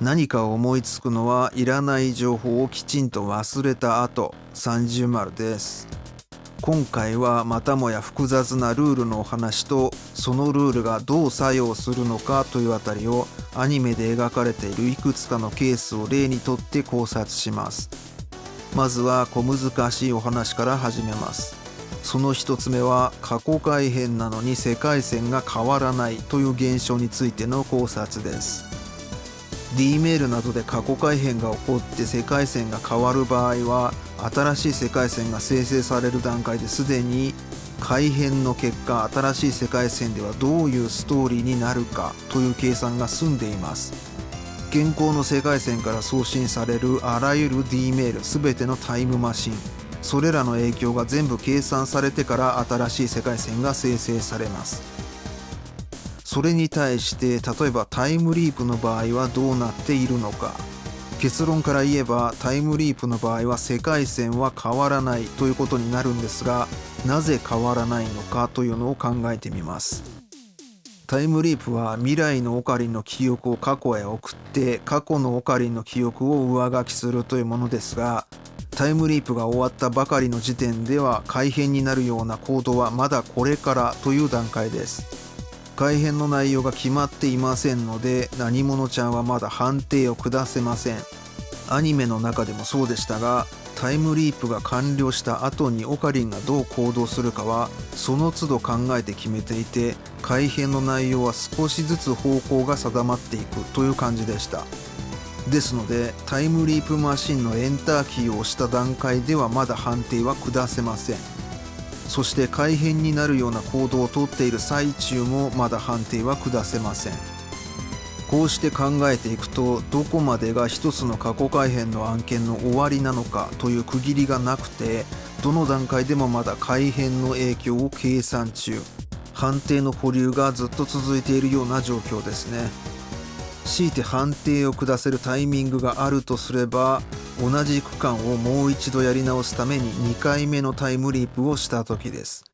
何か思いつくのはいらない情報をきちんと忘れた後30丸です。今回はまたもや複雑なルールのお話とそのルールがどう作用するのかというあたりをアニメで描かれているいくつかのケースを例にとって考察します。まずは小難しいお話から始めます。その一つ目は過去改変なのに世界線が変わらないという現象についての考察です。D メールなどで過去改変が起こって世界線が変わる場合は新しい世界線が生成される段階ですでに改変の結果新しい世界線ではどういうストーリーになるかという計算が済んでいます。現行の世界線から送信されるあらゆる D メール全てのタイムマシン。それらの影響が全部計算されてから新しい世界線が生成されます。それに対して例えばタイムリープの場合はどうなっているのか。結論から言えばタイムリープの場合は世界線は変わらないということになるんですがなぜ変わらないのかというのを考えてみます。タイムリープは未来のオカリンの記憶を過去へ送って過去のオカリンの記憶を上書きするというものですがタイムリープが終わったばかりの時点では改変になるような行動はまだこれからという段階です。改編の内容が決まっていませんので何者ちゃんはまだ判定を下せません。アニメの中でもそうでしたがタイムリープが完了した後にオカリンがどう行動するかはその都度考えて決めていて改編の内容は少しずつ方向が定まっていくという感じでした。ですのでタイムリープマシンのエンターキーを押した段階ではまだ判定は下せません。そして改変になるような行動をとっている最中もまだ判定は下せません。こうして考えていくとどこまでが一つの過去改変の案件の終わりなのかという区切りがなくてどの段階でもまだ改変の影響を計算中。判定の保留がずっと続いているような状況ですね。強いて判定を下せるタイミングがあるとすれば同じ区間をもう一度やり直すために2回目のタイムリープをした時です。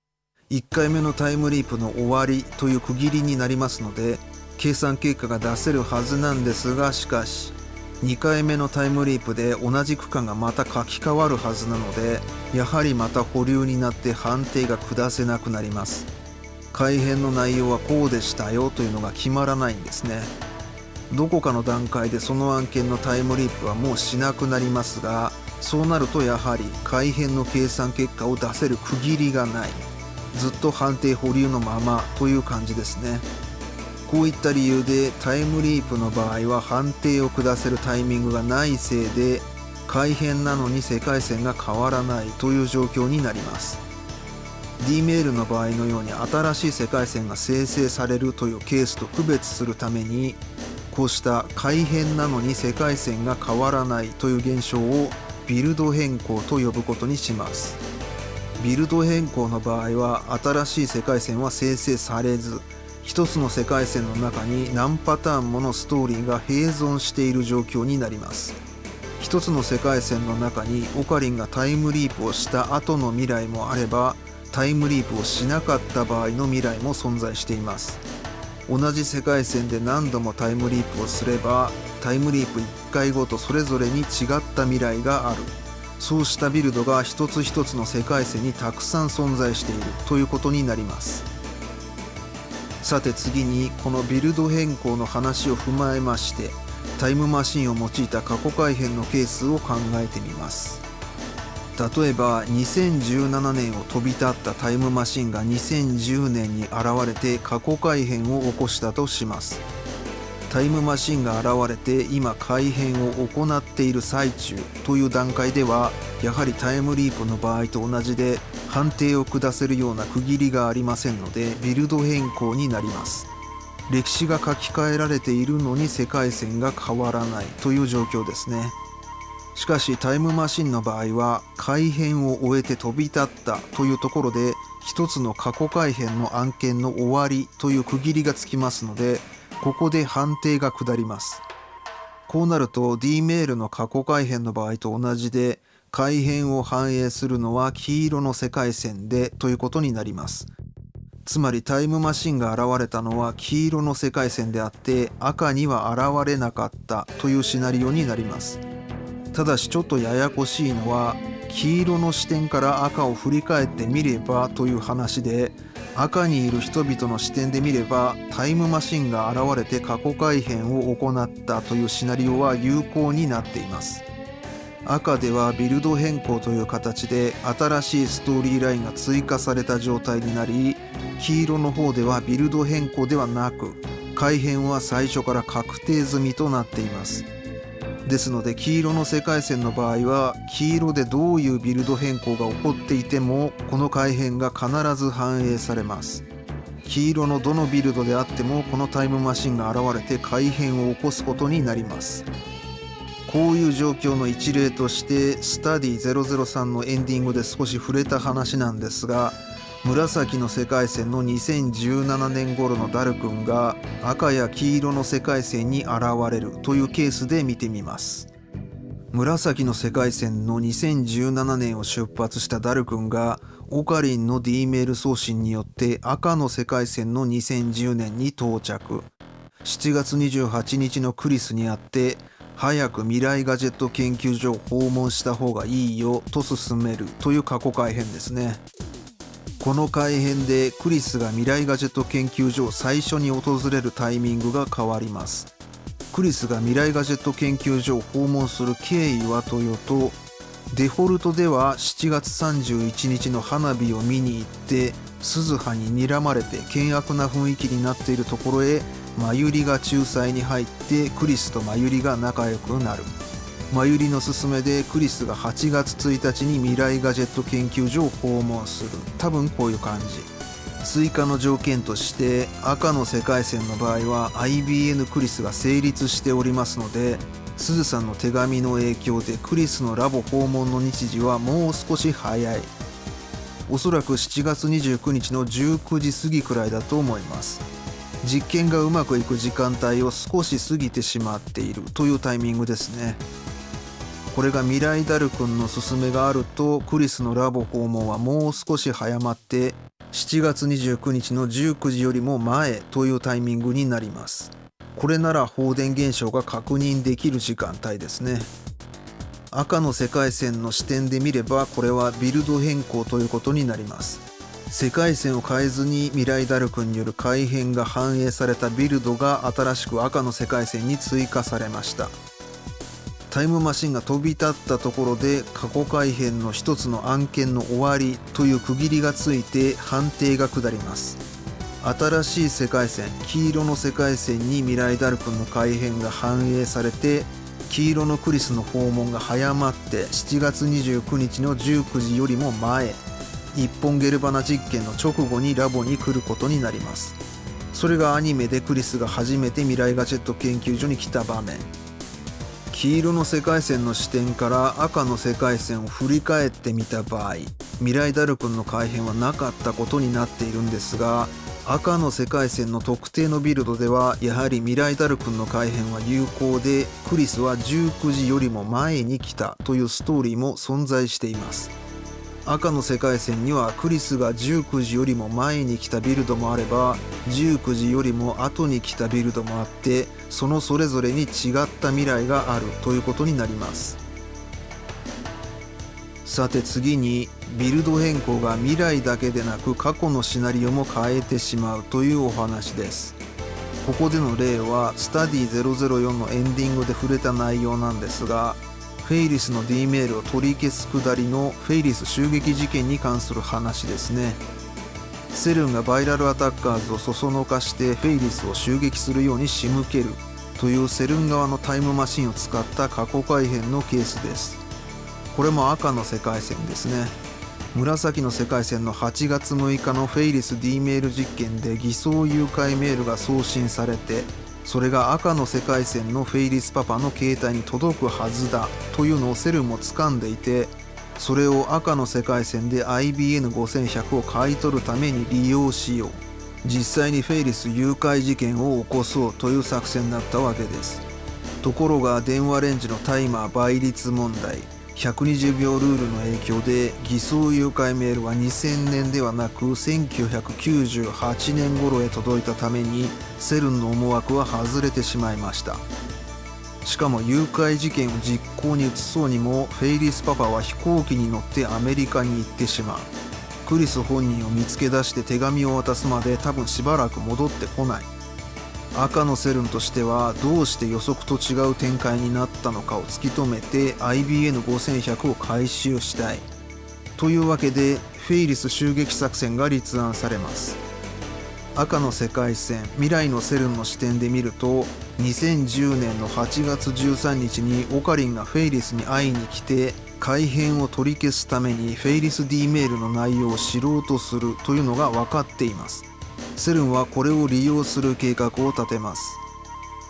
1回目のタイムリープの終わりという区切りになりますので計算結果が出せるはずなんですがしかし2回目のタイムリープで同じ区間がまた書き換わるはずなのでやはりまた保留になって判定が下せなくなります。改変の内容はこうでしたよというのが決まらないんですね。どこかの段階でその案件のタイムリープはもうしなくなりますがそうなるとやはり改変の計算結果を出せる区切りがない。ずっと判定保留のままという感じですね。こういった理由でタイムリープの場合は判定を下せるタイミングがないせいで改変なのに世界線が変わらないという状況になります。D メールの場合のように新しい世界線が生成されるというケースと区別するためにこうした改変なのに世界線が変わらないという現象をビルド変更と呼ぶことにします。ビルド変更の場合は新しい世界線は生成されず一つの世界線の中に何パターンものストーリーが併存している状況になります。一つの世界線の中にオカリンがタイムリープをした後の未来もあればタイムリープをしなかった場合の未来も存在しています。同じ世界線で何度もタイムリープをすればタイムリープ1回ごとそれぞれに違った未来がある。そうしたビルドが一つ一つの世界線にたくさん存在しているということになります。さて次にこのビルド変更の話を踏まえましてタイムマシンを用いた過去改変のケースを考えてみます。例えば2017年を飛び立ったタイムマシンが2010年に現れて過去改変を起こしたとします。タイムマシンが現れて今改変を行っている最中という段階ではやはりタイムリープの場合と同じで判定を下せるような区切りがありませんのでビルド変更になります。歴史が書き換えられているのに世界線が変わらないという状況ですね。しかしタイムマシンの場合は改変を終えて飛び立ったというところで一つの過去改変の案件の終わりという区切りがつきますのでここで判定が下ります。こうなると D メールの過去改変の場合と同じで改変を反映するのは黄色の世界線でということになります。つまりタイムマシンが現れたのは黄色の世界線であって赤には現れなかったというシナリオになります。ただしちょっとややこしいのは黄色の視点から赤を振り返ってみればという話で赤にいる人々の視点で見ればタイムマシンが現れて過去改変を行ったというシナリオは有効になっています。赤ではビルド変更という形で新しいストーリーラインが追加された状態になり黄色の方ではビルド変更ではなく改変は最初から確定済みとなっています。ですので黄色の世界線の場合は黄色でどういうビルド変更が起こっていてもこの改変が必ず反映されます。黄色のどのビルドであってもこのタイムマシンが現れて改変を起こすことになります。こういう状況の一例としてスタディ003のエンディングで少し触れた話なんですが紫の世界線の2017年頃のダル君が赤や黄色の世界線に現れるというケースで見てみます。紫の世界線の2017年を出発したダル君がオカリンの D メール送信によって赤の世界線の2010年に到着。7月28日のクリスにあって早く未来ガジェット研究所を訪問した方がいいよと勧めるという過去改編ですね。この改編でクリスが未来ガジェット研究所を最初に訪れるタイミングが変わります。クリスが未来ガジェット研究所を訪問する経緯はというとデフォルトでは7月31日の花火を見に行って鈴葉に睨まれて険悪な雰囲気になっているところへマユリが仲裁に入ってクリスとマユリが仲良くなる。マユリの勧めでクリスが8月1日に未来ガジェット研究所を訪問する。多分こういう感じ。追加の条件として赤の世界線の場合は IBN クリスが成立しておりますのでスズさんの手紙の影響でクリスのラボ訪問の日時はもう少し早い。おそらく7月29日の19時過ぎくらいだと思います。実験がうまくいく時間帯を少し過ぎてしまっているというタイミングですね。これが未来ダル君の勧めがあるとクリスのラボ訪問はもう少し早まって7月29日の19時よりも前というタイミングになります。これなら放電現象が確認できる時間帯ですね。赤の世界線の視点で見ればこれはビルド変更ということになります。世界線を変えずに未来ダルクによる改変が反映されたビルドが新しく赤の世界線に追加されました。タイムマシンが飛び立ったところで過去改変の一つの案件の終わりという区切りがついて判定が下ります。新しい世界線黄色の世界線に未来ダルクの改変が反映されて黄色のクリスの訪問が早まって7月29日の19時よりも前一本ゲルバナ実験の直後にラボに来ることになります。それがアニメでクリスが初めて未来ガジェット研究所に来た場面。黄色の世界線の視点から赤の世界線を振り返ってみた場合未来ダルクンの改変はなかったことになっているんですが赤の世界線の特定のビルドではやはり未来ダルクンの改変は有効でクリスは19時よりも前に来たというストーリーも存在しています。赤の世界線にはクリスが19時よりも前に来たビルドもあれば19時よりも後に来たビルドもあってそのそれぞれに違った未来があるということになります。さて次にビルド変更が未来だけでなく過去のシナリオも変えてしまうというお話です。ここでの例はスタディ004のエンディングで触れた内容なんですがフェイリスの D メールを取り消すくだりのフェイリス襲撃事件に関する話ですね。セルンがバイラルアタッカーズをそそのかしてフェイリスを襲撃するように仕向ける。というセルン側のタイムマシンを使った過去改変のケースです。これも赤の世界線ですね。紫の世界線の8月6日のフェイリス D メール実験で偽装誘拐メールが送信されてそれが赤の世界線のフェイリスパパの携帯に届くはずだ。というのをセルンも掴んでいてそれを赤の世界線で IBN5100 を買い取るために利用しよう。実際にフェイリス誘拐事件を起こそうという作戦だったわけです。ところが電話レンジのタイマー倍率問題。120秒ルールの影響で偽装誘拐メールは2000年ではなく1998年頃へ届いたためにセルンの思惑は外れてしまいました。しかも誘拐事件を実行に移そうにもフェイリスパパは飛行機に乗ってアメリカに行ってしまう。クリス本人を見つけ出して手紙を渡すまで多分しばらく戻ってこない。赤のセルンとしてはどうして予測と違う展開になったのかを突き止めて IBN5100 を回収したい。というわけでフェイリス襲撃作戦が立案されます。赤の世界線未来のセルンの視点で見ると2010年の8月13日にオカリンがフェイリスに会いに来て改変を取り消すためにフェイリス D メールの内容を知ろうとするというのが分かっています。セルンはこれを利用する計画を立てます。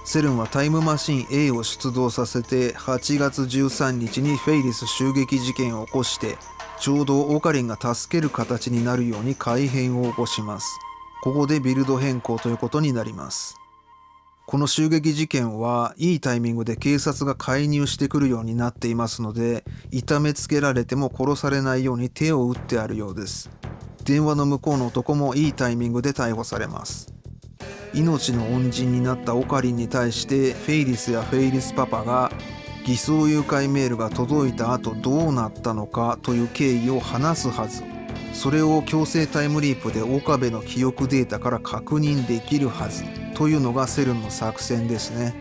セルンはタイムマシン A を出動させて8月13日にフェイリス襲撃事件を起こしてちょうどオカリンが助ける形になるように改変を起こします。ここでビルド変更ということになります。この襲撃事件はいいタイミングで警察が介入してくるようになっていますので痛めつけられても殺されないように手を打ってあるようです。電話の向こうの男もいいタイミングで逮捕されます。命の恩人になったオカリンに対してフェイリスやフェイリスパパが偽装誘拐メールが届いた後どうなったのかという経緯を話すはず。それを強制タイムリープで岡部の記憶データから確認できるはずというのがセルンの作戦ですね。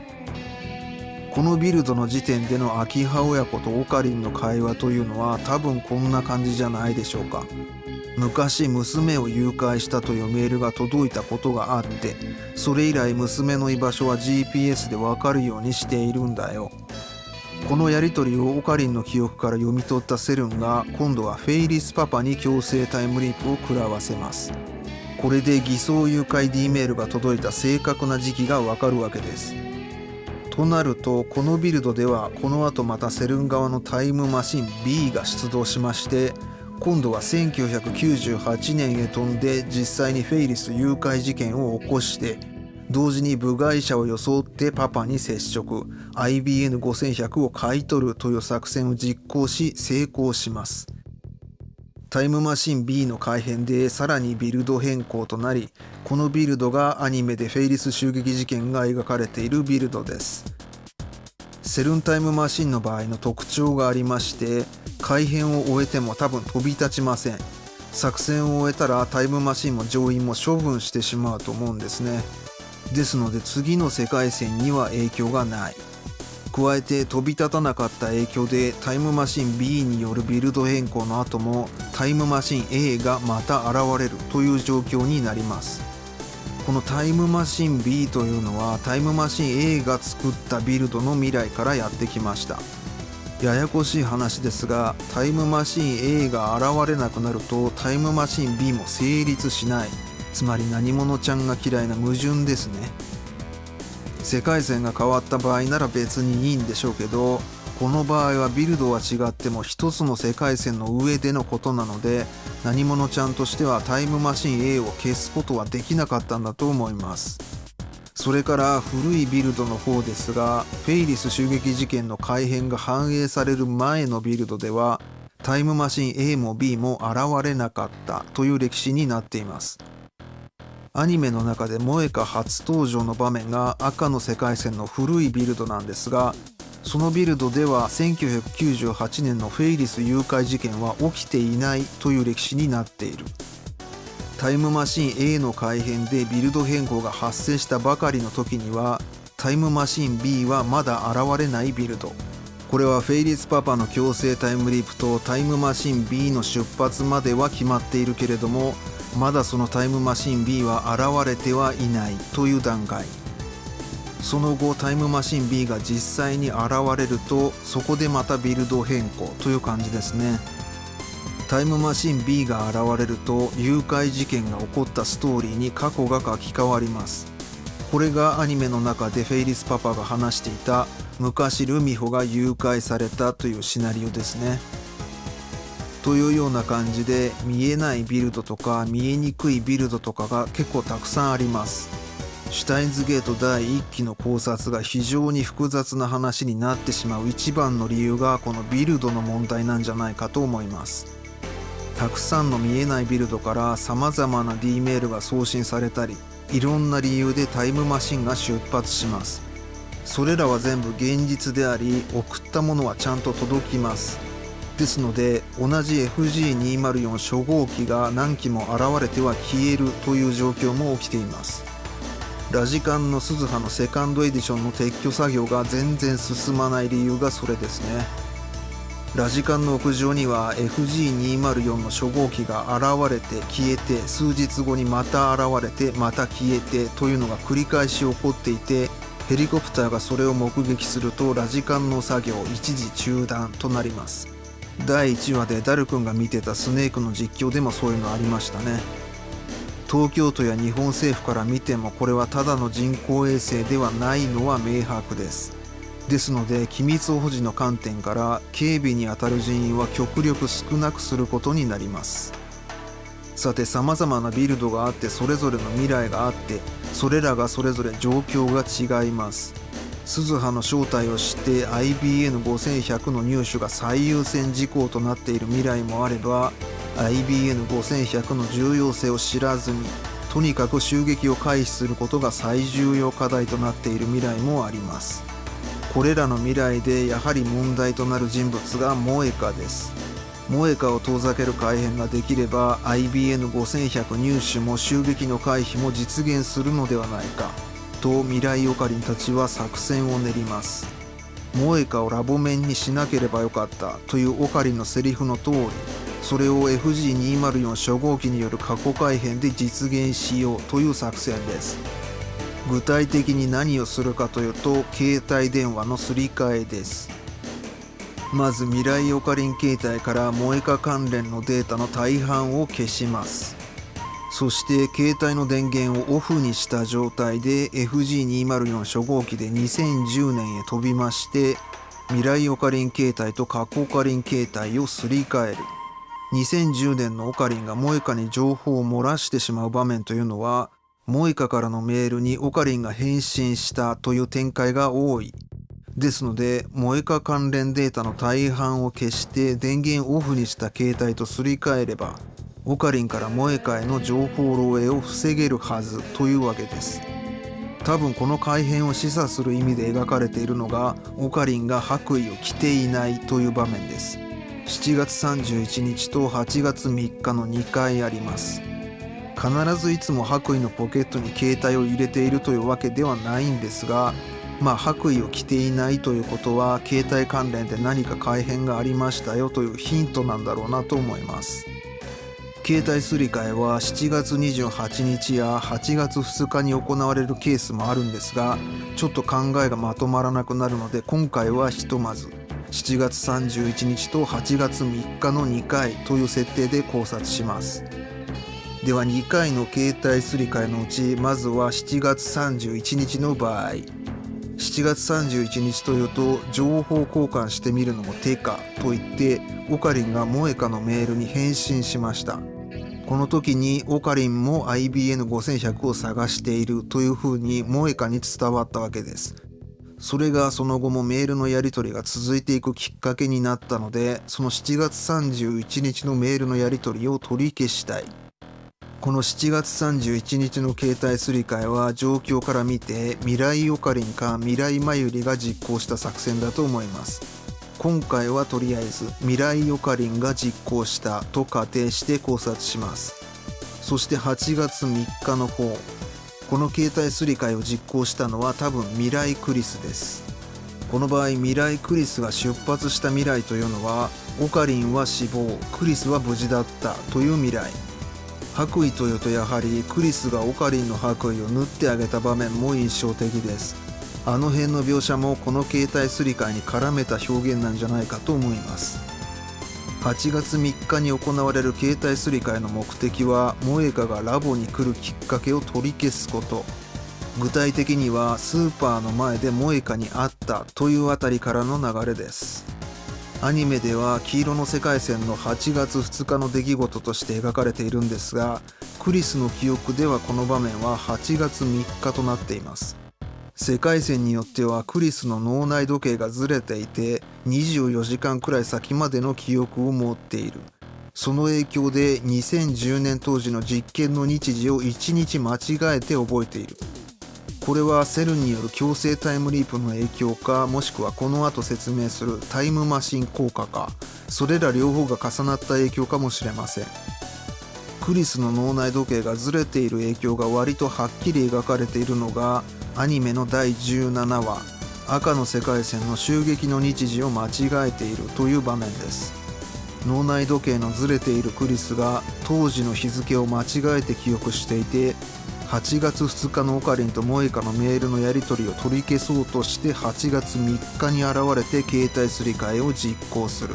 このビルドの時点での秋葉親子とオカリンの会話というのは多分こんな感じじゃないでしょうか。昔娘を誘拐したというメールが届いたことがあってそれ以来娘の居場所は GPS でわかるようにしているんだよ。このやり取りをオカリンの記憶から読み取ったセルンが今度はフェイリスパパに強制タイムリープを食らわせます。これで偽装誘拐 D メールが届いた正確な時期がわかるわけです。となるとこのビルドではこの後またセルン側のタイムマシン B が出動しまして今度は1998年へ飛んで実際にフェイリス誘拐事件を起こして同時に部外者を装ってパパに接触。IBN5100 を買い取るという作戦を実行し成功します。タイムマシン B の改変でさらにビルド変更となりこのビルドがアニメでフェイリス襲撃事件が描かれているビルドです。セルンタイムマシンの場合の特徴がありまして改変を終えても多分飛び立ちません。作戦を終えたらタイムマシンも乗員も処分してしまうと思うんですね。ですので次の世界線には影響がない。加えて飛び立たなかった影響でタイムマシン B によるビルド変更の後もタイムマシン A がまた現れるという状況になります。このタイムマシン B というのはタイムマシン A が作ったビルドの未来からやってきました。ややこしい話ですがタイムマシン A が現れなくなるとタイムマシン B も成立しない。つまり何者ちゃんが嫌いな矛盾ですね。世界線が変わった場合なら別にいいんでしょうけどこの場合はビルドは違っても一つの世界線の上でのことなので何者ちゃんとしてはタイムマシン A を消すことはできなかったんだと思います。それから古いビルドの方ですがフェイリス襲撃事件の改変が反映される前のビルドではタイムマシン A も B も現れなかったという歴史になっています。アニメの中で萌歌初登場の場面が赤の世界線の古いビルドなんですがそのビルドでは1998年のフェイリス誘拐事件は起きていないという歴史になっている。タイムマシン A の改変でビルド変更が発生したばかりの時にはタイムマシン B はまだ現れないビルド。これはフェイリスパパの強制タイムリープとタイムマシン B の出発までは決まっているけれどもまだそのタイムマシン B は現れてはいないという段階。その後タイムマシン B が実際に現れるとそこでまたビルド変更という感じですね。タイムマシン B が現れると誘拐事件が起こったストーリーに過去が書き換わります。これがアニメの中でフェイリスパパが話していた昔ルミホが誘拐されたというシナリオですね。というような感じで見えないビルドとか見えにくいビルドとかが結構たくさんあります。シュタインズゲート第1期の考察が非常に複雑な話になってしまう一番の理由がこのビルドの問題なんじゃないかと思います。たくさんの見えないビルドから様々な D メールが送信されたりいろんな理由でタイムマシンが出発します。それらは全部現実であり送ったものはちゃんと届きます。ですので同じ FG204 初号機が何機も現れては消えるという状況も起きています。ラジカンの鈴葉のセカンドエディションの撤去作業が全然進まない理由がそれですね。ラジカンの屋上には FG204 の初号機が現れて消えて数日後にまた現れてまた消えてというのが繰り返し起こっていてヘリコプターがそれを目撃するとラジカンの作業一時中断となります。第1話でダル君が見てたスネークの実況でもそういうのありましたね。東京都や日本政府から見てもこれはただの人工衛星ではないのは明白です。ですので機密保持の観点から警備に当たる人員は極力少なくすることになります。さて様々なビルドがあってそれぞれの未来があってそれらがそれぞれ状況が違います。鈴葉の正体を知って IBN5100 の入手が最優先事項となっている未来もあれば IBN5100 の重要性を知らずにとにかく襲撃を回避することが最重要課題となっている未来もあります。これらの未来でやはり問題となる人物がモエカです。モエカを遠ざける改変ができれば IBN5100 入手も襲撃の回避も実現するのではないか。と未来オカリンたちは作戦を練ります。モエカをラボ面にしなければよかった。というオカリンのセリフの通りそれを FG204 初号機による過去改変で実現しようという作戦です。具体的に何をするかというと携帯電話のすり替えです。まず未来オカリン携帯からモエカ関連のデータの大半を消します。そして携帯の電源をオフにした状態で FG204 初号機で2010年へ飛びまして未来オカリン携帯と過去オカリン携帯をすり替える。2010年のオカリンがモエカに情報を漏らしてしまう場面というのはモエカからのメールにオカリンが返信したという展開が多い。ですのでモエカ関連データの大半を消して電源オフにした携帯とすり替えればオカリンからモエカへの情報漏洩を防げるはずというわけです。多分この改変を示唆する意味で描かれているのがオカリンが白衣を着ていないという場面です。7月31日と8月3日の2回あります。必ずいつも白衣のポケットに携帯を入れているというわけではないんですがまあ白衣を着ていないということは携帯関連で何か改変がありましたよというヒントなんだろうなと思います。携帯すり替えは7月28日や8月2日に行われるケースもあるんですがちょっと考えがまとまらなくなるので今回はひとまず7月31日と8月3日の2回という設定で考察します。では2回の携帯すり替えのうちまずは7月31日の場合。7月31日というと情報交換してみるのも手かと言ってオカリンがモエカのメールに返信しましたこの時にオカリンも IBN5100 を探しているというふうにモエカに伝わったわけです。それがその後もメールのやり取りが続いていくきっかけになったので、その7月31日のメールのやり取りを取り消したい。この7月31日の携帯すり替えは状況から見て未来オカリンか未来マユリが実行した作戦だと思います。今回はとりあえず未来オカリンが実行したと仮定して考察します。そして8月3日の方この携帯すり替えを実行したのは多分未来クリスです。この場合未来クリスが出発した未来というのはオカリンは死亡クリスは無事だったという未来。白衣というとやはりクリスがオカリンの白衣を縫ってあげた場面も印象的です。あの辺の描写もこの携帯すり替えに絡めた表現なんじゃないかと思います。8月3日に行われる携帯すり替えの目的は萌歌がラボに来るきっかけを取り消すこと。具体的にはスーパーの前で萌歌に会ったというあたりからの流れです。アニメでは黄色の世界線の8月2日の出来事として描かれているんですがクリスの記憶ではこの場面は8月3日となっています。世界線によってはクリスの脳内時計がずれていて24時間くらい先までの記憶を持っている。その影響で2010年当時の実験の日時を1日間違えて覚えている。これはセルによる強制タイムリープの影響かもしくはこの後説明するタイムマシン効果か。それら両方が重なった影響かもしれません。クリスの脳内時計がずれている影響が割とはっきり描かれているのがアニメの第17話。赤の世界線の襲撃の日時を間違えているという場面です。脳内時計のずれているクリスが当時の日付を間違えて記憶していて8月2日のオカリンとモエカのメールのやり取りを取り消そうとして8月3日に現れて携帯すり替えを実行する。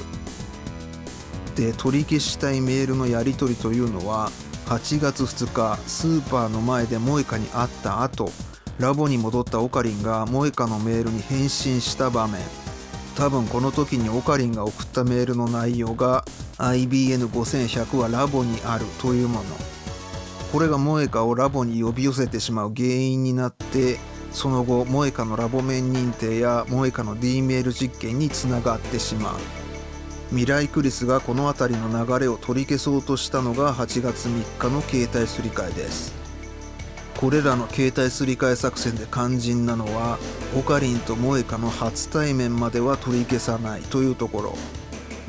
で取り消したいメールのやり取りというのは8月2日スーパーの前でモエカに会った後ラボに戻ったオカリンがモエカのメールに返信した場面。多分この時にオカリンが送ったメールの内容が IBN5100 はラボにあるというもの。これがモエカをラボに呼び寄せてしまう原因になってその後モエカのラボ面認定やモエカの D メール実験につながってしまう。未来クリスがこの辺りの流れを取り消そうとしたのが8月3日の携帯すり替えです。これらの携帯すり替え作戦で肝心なのはオカリンとモエカの初対面までは取り消さないというところ。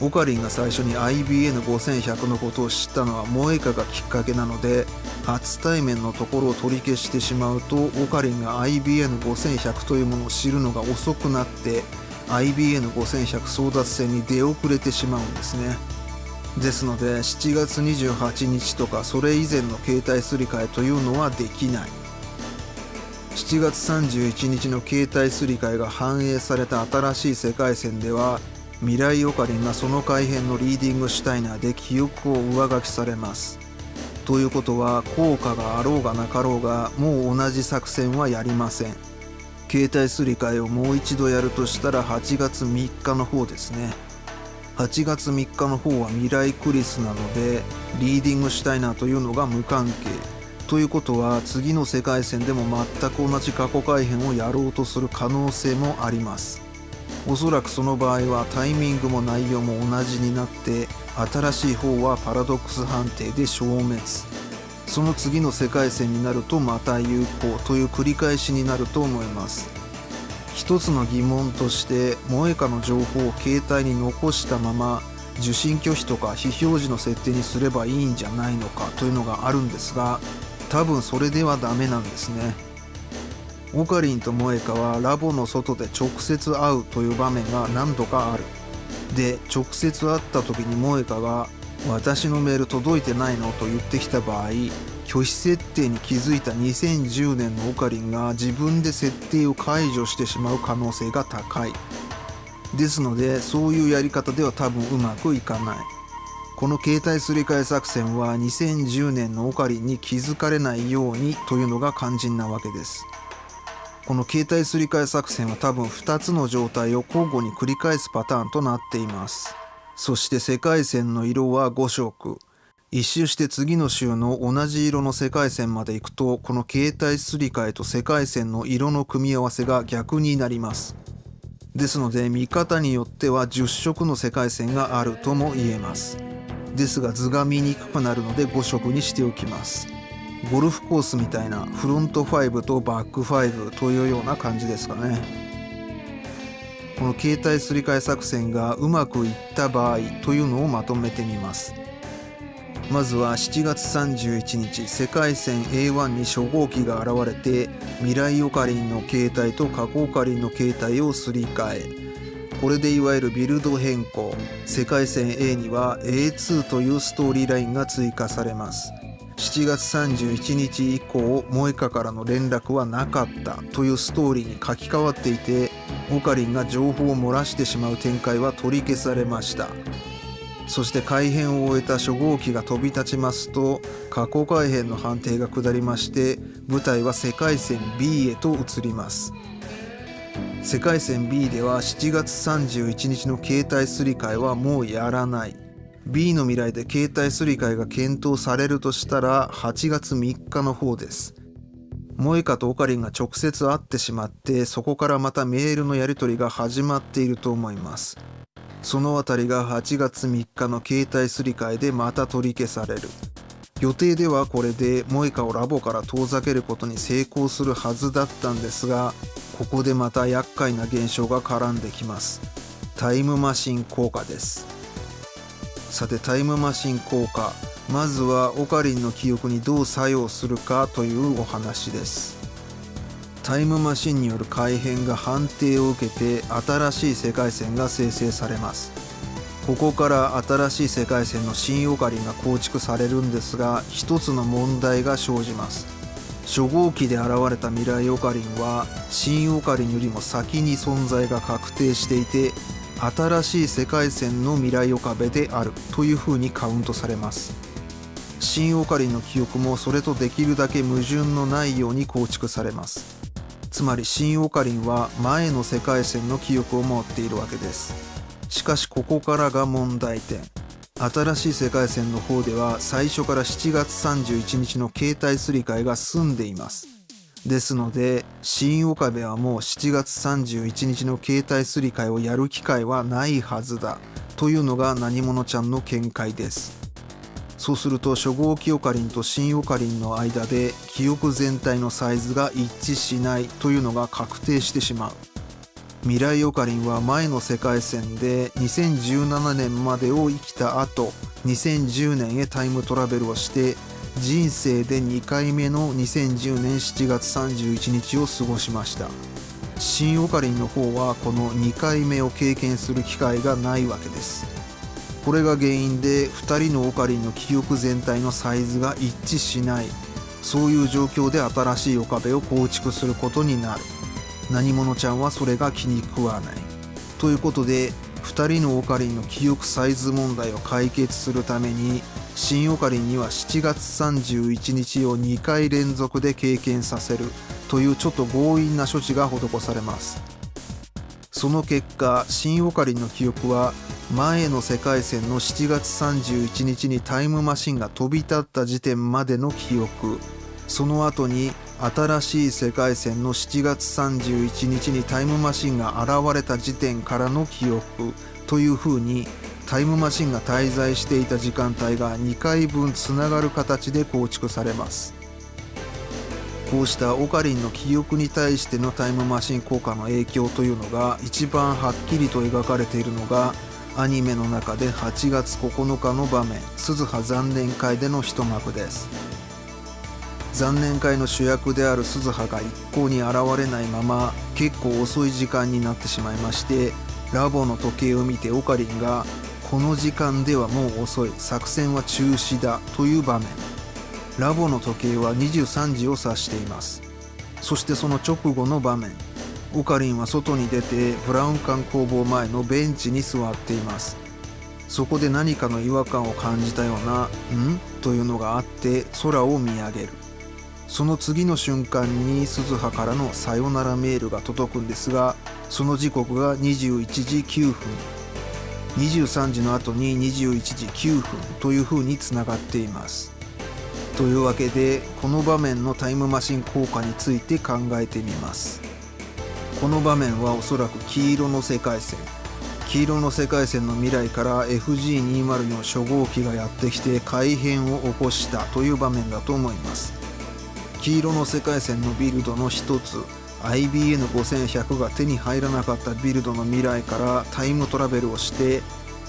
オカリンが最初に IBN5100 のことを知ったのはモエカがきっかけなので初対面のところを取り消してしまうとオカリンが IBN5100 というものを知るのが遅くなって IBN5100 争奪戦に出遅れてしまうんですね。ですので7月28日とかそれ以前の携帯すり替えというのはできない。7月31日の携帯すり替えが反映された新しい世界線では未来オカリンがその改変のリーディングシュタイナーで記憶を上書きされます。ということは効果があろうがなかろうがもう同じ作戦はやりません。携帯すり替えをもう一度やるとしたら8月3日の方ですね。8月3日の方は未来クリスなのでリーディングシュタイナーというのが無関係。ということは次の世界線でも全く同じ過去改変をやろうとする可能性もあります。おそらくその場合はタイミングも内容も同じになって新しい方はパラドックス判定で消滅。その次の世界線になるとまた有効。という繰り返しになると思います。一つの疑問として萌歌の情報を携帯に残したまま受信拒否とか非表示の設定にすればいいんじゃないのかというのがあるんですが多分それではダメなんですね。オカリンと萌歌はラボの外で直接会うという場面が何度かある。で直接会った時に萌歌が私のメール届いてないのと言ってきた場合拒否設定に気づいた2010年のオカリンが自分で設定を解除してしまう可能性が高い。ですのでそういうやり方では多分うまくいかない。この携帯すり替え作戦は2010年のオカリンに気づかれないようにというのが肝心なわけです。この携帯すり替え作戦は多分2つの状態を交互に繰り返すパターンとなっていますそして世界線の色は5色。一周して次の週の同じ色の世界線まで行くと、この携帯すり替えと世界線の色の組み合わせが逆になります。ですので見方によっては10色の世界線があるとも言えます。ですが図が見にくくなるので5色にしておきます。ゴルフコースみたいなフロント5とバック5というような感じですかね。この携帯すり替え作戦がうまくいった場合というのをまとめてみます。まずは7月31日世界線 A1 に初号機が現れて未来オカリンの携帯と過去オカリンの携帯をすり替え。これでいわゆるビルド変更。世界線 A には A2 というストーリーラインが追加されます。7月31日以降萌歌からの連絡はなかったというストーリーに書き換わっていてオカリンが情報を漏らしてしまう展開は取り消されました。そして改変を終えた初号機が飛び立ちますと過去改変の判定が下りまして舞台は世界線 B へと移ります。世界線 B では7月31日の携帯すり替えはもうやらない。B の未来で携帯すり替えが検討されるとしたら8月3日の方です。萌香とオカリンが直接会ってしまってそこからまたメールのやり取りが始まっていると思います。そのあたりが8月3日の携帯すり替えでまた取り消される。予定ではこれで萌香をラボから遠ざけることに成功するはずだったんですがここでまた厄介な現象が絡んできます。タイムマシン効果です。さてタイムマシン効果。まずはオカリンの記憶にどう作用するかというお話です。タイムマシンによる改変が判定を受けて新しい世界線が生成されます。ここから新しい世界線の新オカリンが構築されるんですが一つの問題が生じます。初号機で現れた未来オカリンは新オカリンよりも先に存在が確定していて新しい世界線の未来岡部であるというふうにカウントされます。新オカリンの記憶もそれとできるだけ矛盾のないように構築されます。つまり新オカリンは前の世界線の記憶を持っているわけです。しかしここからが問題点。新しい世界線の方では最初から7月31日の携帯すり替えが済んでいます。ですので新岡部はもう7月31日の携帯すり替えをやる機会はないはずだ。というのが何者ちゃんの見解です。そうすると初号機オカリンと新オカリンの間で記憶全体のサイズが一致しない。というのが確定してしまう。未来オカリンは前の世界線で2017年までを生きた後2010年へタイムトラベルをして人生で2回目の2010年7月31日を過ごしました。新オカリンの方はこの2回目を経験する機会がないわけです。これが原因で2人のオカリンの記憶全体のサイズが一致しない。そういう状況で新しい岡部を構築することになる。何者ちゃんはそれが気に食わない。ということで2人のオカリンの記憶サイズ問題を解決するために新オカリンには7月31日を2回連続で経験させる。というちょっと強引な処置が施されます。その結果新オカリンの記憶は前の世界線の7月31日にタイムマシンが飛び立った時点までの記憶。その後に新しい世界線の7月31日にタイムマシンが現れた時点からの記憶。というふうにタイムマシンが滞在していた時間帯が2回分つながる形で構築されます。こうしたオカリンの記憶に対してのタイムマシン効果の影響というのが一番はっきりと描かれているのがアニメの中で8月9日の場面鈴葉残念会での一幕です。残念会の主役である鈴葉が一向に現れないまま結構遅い時間になってしまいましてラボの時計を見てオカリンがこの時間ではもう遅い。作戦は中止だという場面。ラボの時計は23時を指しています。そしてその直後の場面。オカリンは外に出てブラウン管工房前のベンチに座っています。そこで何かの違和感を感じたような「ん?」というのがあって空を見上げる。その次の瞬間に鈴葉からのさよならメールが届くんですがその時刻が21時9分。23時の後に21時9分というふうにつながっています。というわけでこの場面のタイムマシン効果について考えてみます。この場面はおそらく黄色の世界線。黄色の世界線の未来から FG204 初号機がやってきて改変を起こしたという場面だと思います。黄色の世界線のビルドの一つ IBN5100 が手に入らなかったビルドの未来からタイムトラベルをして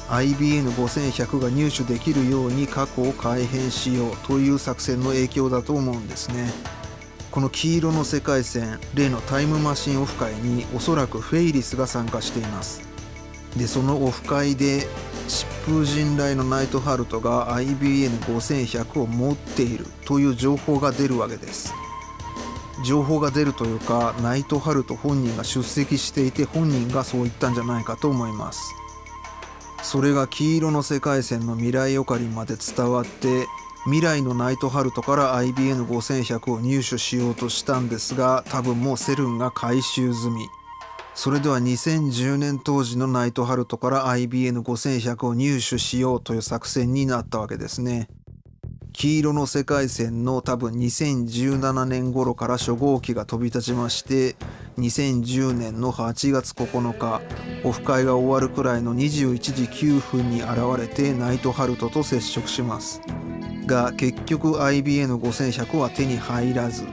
IBN5100 が入手できるように過去を改変しようという作戦の影響だと思うんですね。この黄色の世界線例のタイムマシンオフ会におそらくフェイリスが参加しています。でそのオフ会で疾風陣雷のナイトハルトが IBN5100 を持っているという情報が出るわけです。情報が出るというかナイトハルト本人が出席していて本人がそう言ったんじゃないかと思いますそれが黄色の世界線の未来オカリンまで伝わって未来のナイトハルトから IBN5100 を入手しようとしたんですが多分もうセルンが回収済みそれでは2010年当時のナイトハルトから IBN5100 を入手しようという作戦になったわけですね。黄色の世界線の多分2017年頃から初号機が飛び立ちまして2010年の8月9日オフ会が終わるくらいの21時9分に現れてナイトハルトと接触します。が結局 IBN5100 は手に入らず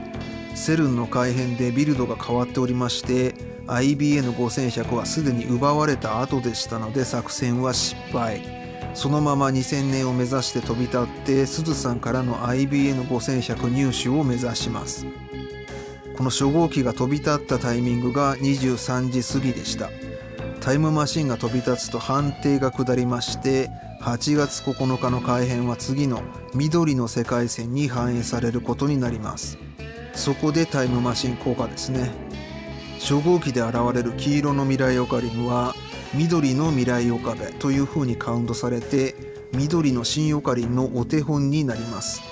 セルンの改変でビルドが変わっておりまして IBN5100 はすでに奪われた後でしたので作戦は失敗。そのまま2000年を目指して飛び立ってすずさんからの IBN5100 入手を目指します。この初号機が飛び立ったタイミングが23時過ぎでした。タイムマシンが飛び立つと判定が下りまして8月9日の改変は次の緑の世界線に反映されることになります。そこでタイムマシン効果ですね。初号機で現れる黄色の未来オカリンは緑の未来オカベという風にカウントされて緑の新オカリンのお手本になります。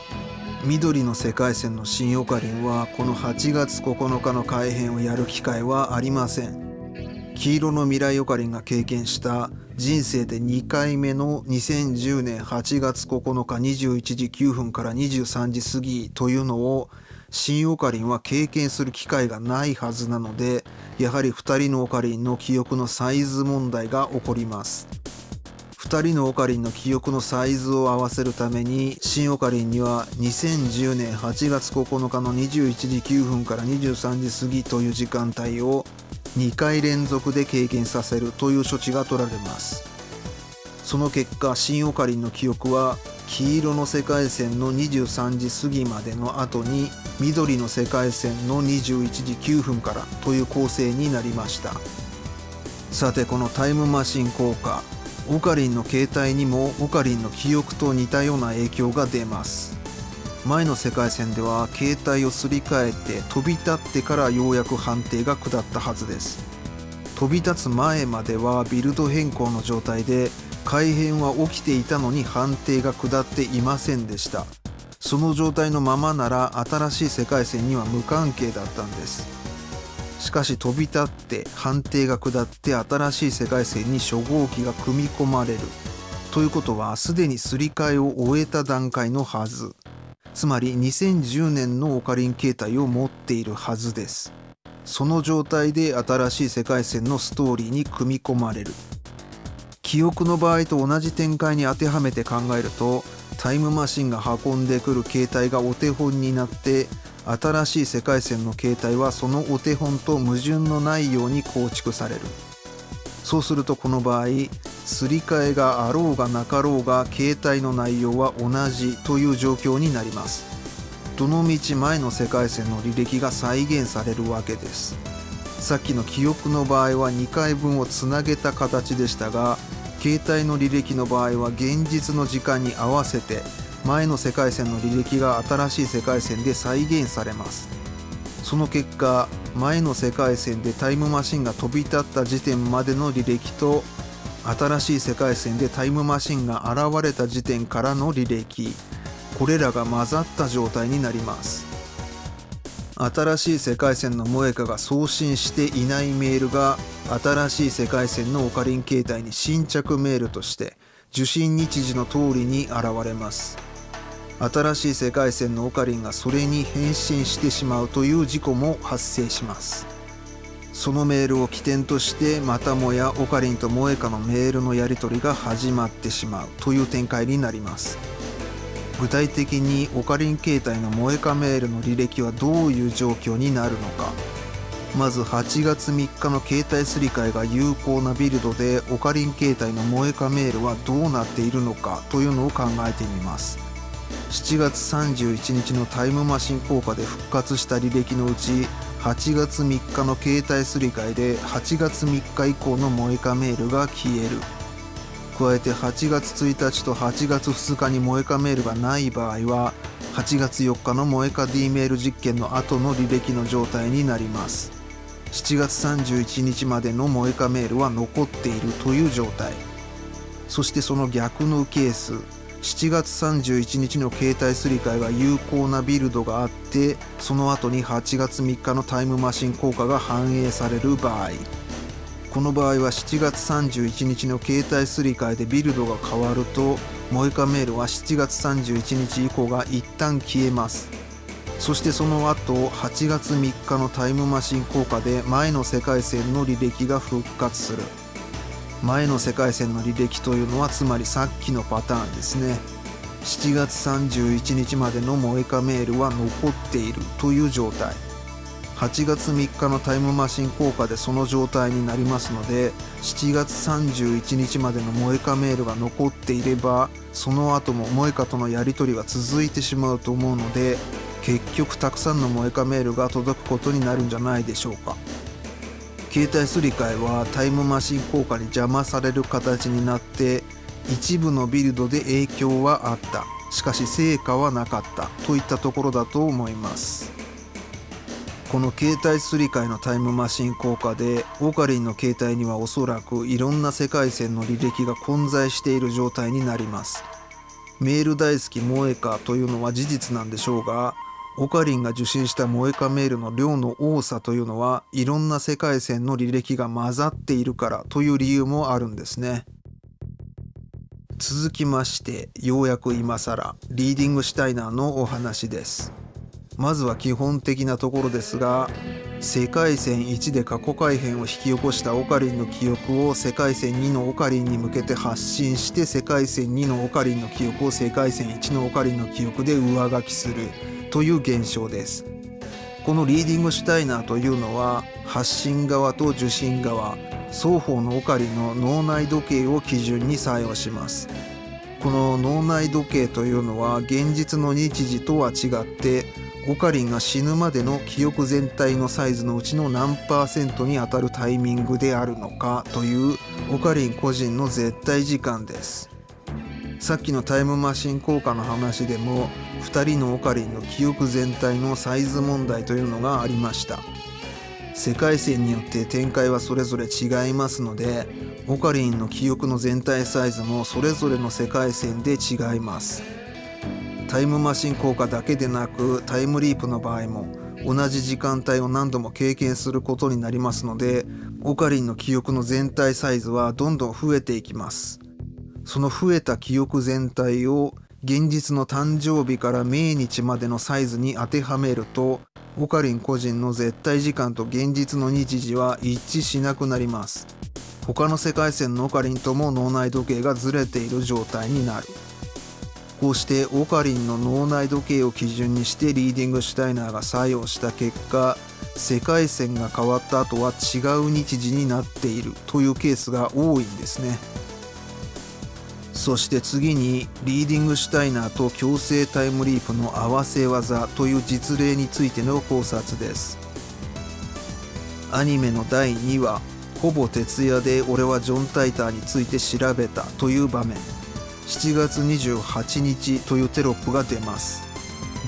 緑の世界線の新オカリンはこの8月9日の改変をやる機会はありません。黄色の未来オカリンが経験した人生で2回目の2010年8月9日21時9分から23時過ぎというのを新オカリンは経験する機会がないはずなのでやはり2人のオカリンの記憶のサイズ問題が起こります。2人のオカリンの記憶のサイズを合わせるために新オカリンには2010年8月9日の21時9分から23時過ぎという時間帯を2回連続で経験させるという処置が取られます。その結果新オカリンの記憶は黄色の世界線の23時過ぎまでの後に緑の世界線の21時9分からという構成になりました。さてこのタイムマシン効果オカリンの携帯にもオカリンの記憶と似たような影響が出ます。前の世界線では携帯をすり替えて飛び立ってからようやく判定が下ったはずです。飛び立つ前まではビルド変更の状態で改変は起きていたのに判定が下っていませんでした。その状態のままなら新しい世界線には無関係だったんです。しかし飛び立って判定が下って新しい世界線に初号機が組み込まれる。ということはすでにすり替えを終えた段階のはず。つまり2010年のオカリン形態を持っているはずです。その状態で新しい世界線のストーリーに組み込まれる。記憶の場合と同じ展開に当てはめて考えるとタイムマシンが運んでくる形態がお手本になって新しい世界線の形態はそのお手本と矛盾のないように構築される。そうするとこの場合すり替えがあろうがなかろうが形態の内容は同じという状況になります。どのみち前の世界線の履歴が再現されるわけです。さっきの記憶の場合は2回分をつなげた形でしたが携帯の履歴の場合は現実の時間に合わせて前の世界線の履歴が新しい世界線で再現されます。その結果前の世界線でタイムマシンが飛び立った時点までの履歴と新しい世界線でタイムマシンが現れた時点からの履歴。これらが混ざった状態になります。新しい世界線の萌カが送信していないメールが新しい世界線のオカリン形態に新着メールとして受信日時の通りに現れます。新しい世界線のオカリンがそれに返信してしまうという事故も発生します。そのメールを起点としてまたもやオカリンと萌カのメールのやり取りが始まってしまうという展開になります。具体的にオカリン携帯の萌えかメールの履歴はどういう状況になるのか。まず8月3日の携帯すり替えが有効なビルドでオカリン携帯の萌えかメールはどうなっているのかというのを考えてみます。7月31日のタイムマシン効果で復活した履歴のうち8月3日の携帯すり替えで8月3日以降の萌えかメールが消える。加えて8月1日と8月2日に萌えかメールがない場合は8月4日の萌えか D メール実験の後の履歴の状態になります。7月31日までの萌えかメールは残っているという状態。そしてその逆のケース。7月31日の携帯すり替えが有効なビルドがあってその後に8月3日のタイムマシン効果が反映される場合。この場合は7月31日の携帯すり替えでビルドが変わるとモエカメールは7月31日以降が一旦消えます。そしてその後8月3日のタイムマシン効果で前の世界線の履歴が復活する。前の世界線の履歴というのはつまりさっきのパターンですね。7月31日までのモエカメールは残っているという状態。8月3日のタイムマシン効果でその状態になりますので7月31日までのモエカメールが残っていればその後もモエカとのやり取りは続いてしまうと思うので結局たくさんのモエカメールが届くことになるんじゃないでしょうか。携帯すり替えはタイムマシン効果に邪魔される形になって一部のビルドで影響はあった。しかし成果はなかったといったところだと思います。この携帯すり替えのタイムマシン効果でオカリンの携帯にはおそらくいろんな世界線の履歴が混在している状態になります。メール大好き萌えかというのは事実なんでしょうがオカリンが受信した萌えかメールの量の多さというのはいろんな世界線の履歴が混ざっているからという理由もあるんですね。続きましてようやく今更リーディングシュタイナーのお話です。まずは基本的なところですが世界線1で過去改変を引き起こしたオカリンの記憶を世界線2のオカリンに向けて発信して世界線2のオカリンの記憶を世界線1のオカリンの記憶で上書きするという現象です。このリーディングシュタイナーというのは発信側と受信側双方のオカリの脳内時計を基準に作用します。この脳内時計というのは現実の日時とは違ってオカリンが死ぬまでの記憶全体のサイズのうちの何パーセントにあたるタイミングであるのかというオカリン個人の絶対時間です。さっきのタイムマシン効果の話でも2人のオカリンの記憶全体のサイズ問題というのがありました。世界線によって展開はそれぞれ違いますのでオカリンの記憶の全体サイズもそれぞれの世界線で違います。タイムマシン効果だけでなくタイムリープの場合も同じ時間帯を何度も経験することになりますのでオカリンの記憶の全体サイズはどんどん増えていきます。その増えた記憶全体を現実の誕生日から命日までのサイズに当てはめるとオカリン個人の絶対時間と現実の日時は一致しなくなります。他の世界線のオカリンとも脳内時計がずれている状態になる。こうしてオカリンの脳内時計を基準にしてリーディングシュタイナーが作用した結果世界線が変わった後は違う日時になっているというケースが多いんですね。そして次にリーディングシュタイナーと強制タイムリープの合わせ技という実例についての考察です。アニメの第2話ほぼ徹夜で俺はジョン・タイターについて調べたという場面。7月28日というテロップが出ます。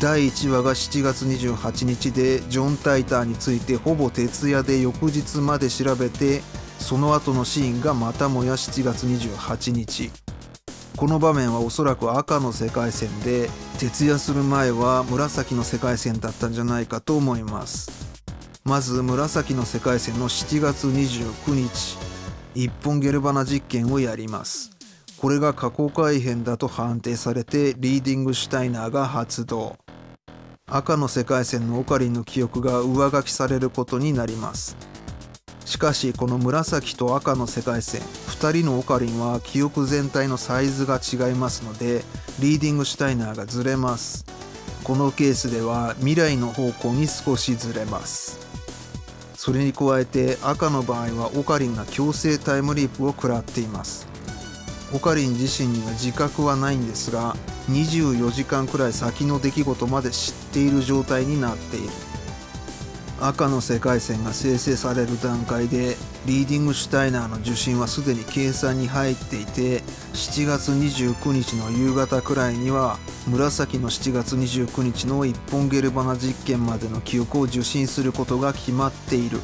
第1話が7月28日でジョン・タイターについてほぼ徹夜で翌日まで調べてその後のシーンがまたもや7月28日。この場面はおそらく赤の世界線で徹夜する前は紫の世界線だったんじゃないかと思います。まず紫の世界線の7月29日一本ゲルバナ実験をやります。これが過去改変だと判定されてリーディングシュタイナーが発動。赤の世界線のオカリンの記憶が上書きされることになります。しかしこの紫と赤の世界線2人のオカリンは記憶全体のサイズが違いますのでリーディングシュタイナーがずれます。このケースでは未来の方向に少しずれます。それに加えて赤の場合はオカリンが強制タイムリープを食らっています。オカリン自身には自覚はないんですが24時間くらい先の出来事まで知っている状態になっている。赤の世界線が生成される段階でリーディングシュタイナーの受信はすでに計算に入っていて7月29日の夕方くらいには紫の7月29日の一本ゲルバナ実験までの記憶を受信することが決まっている。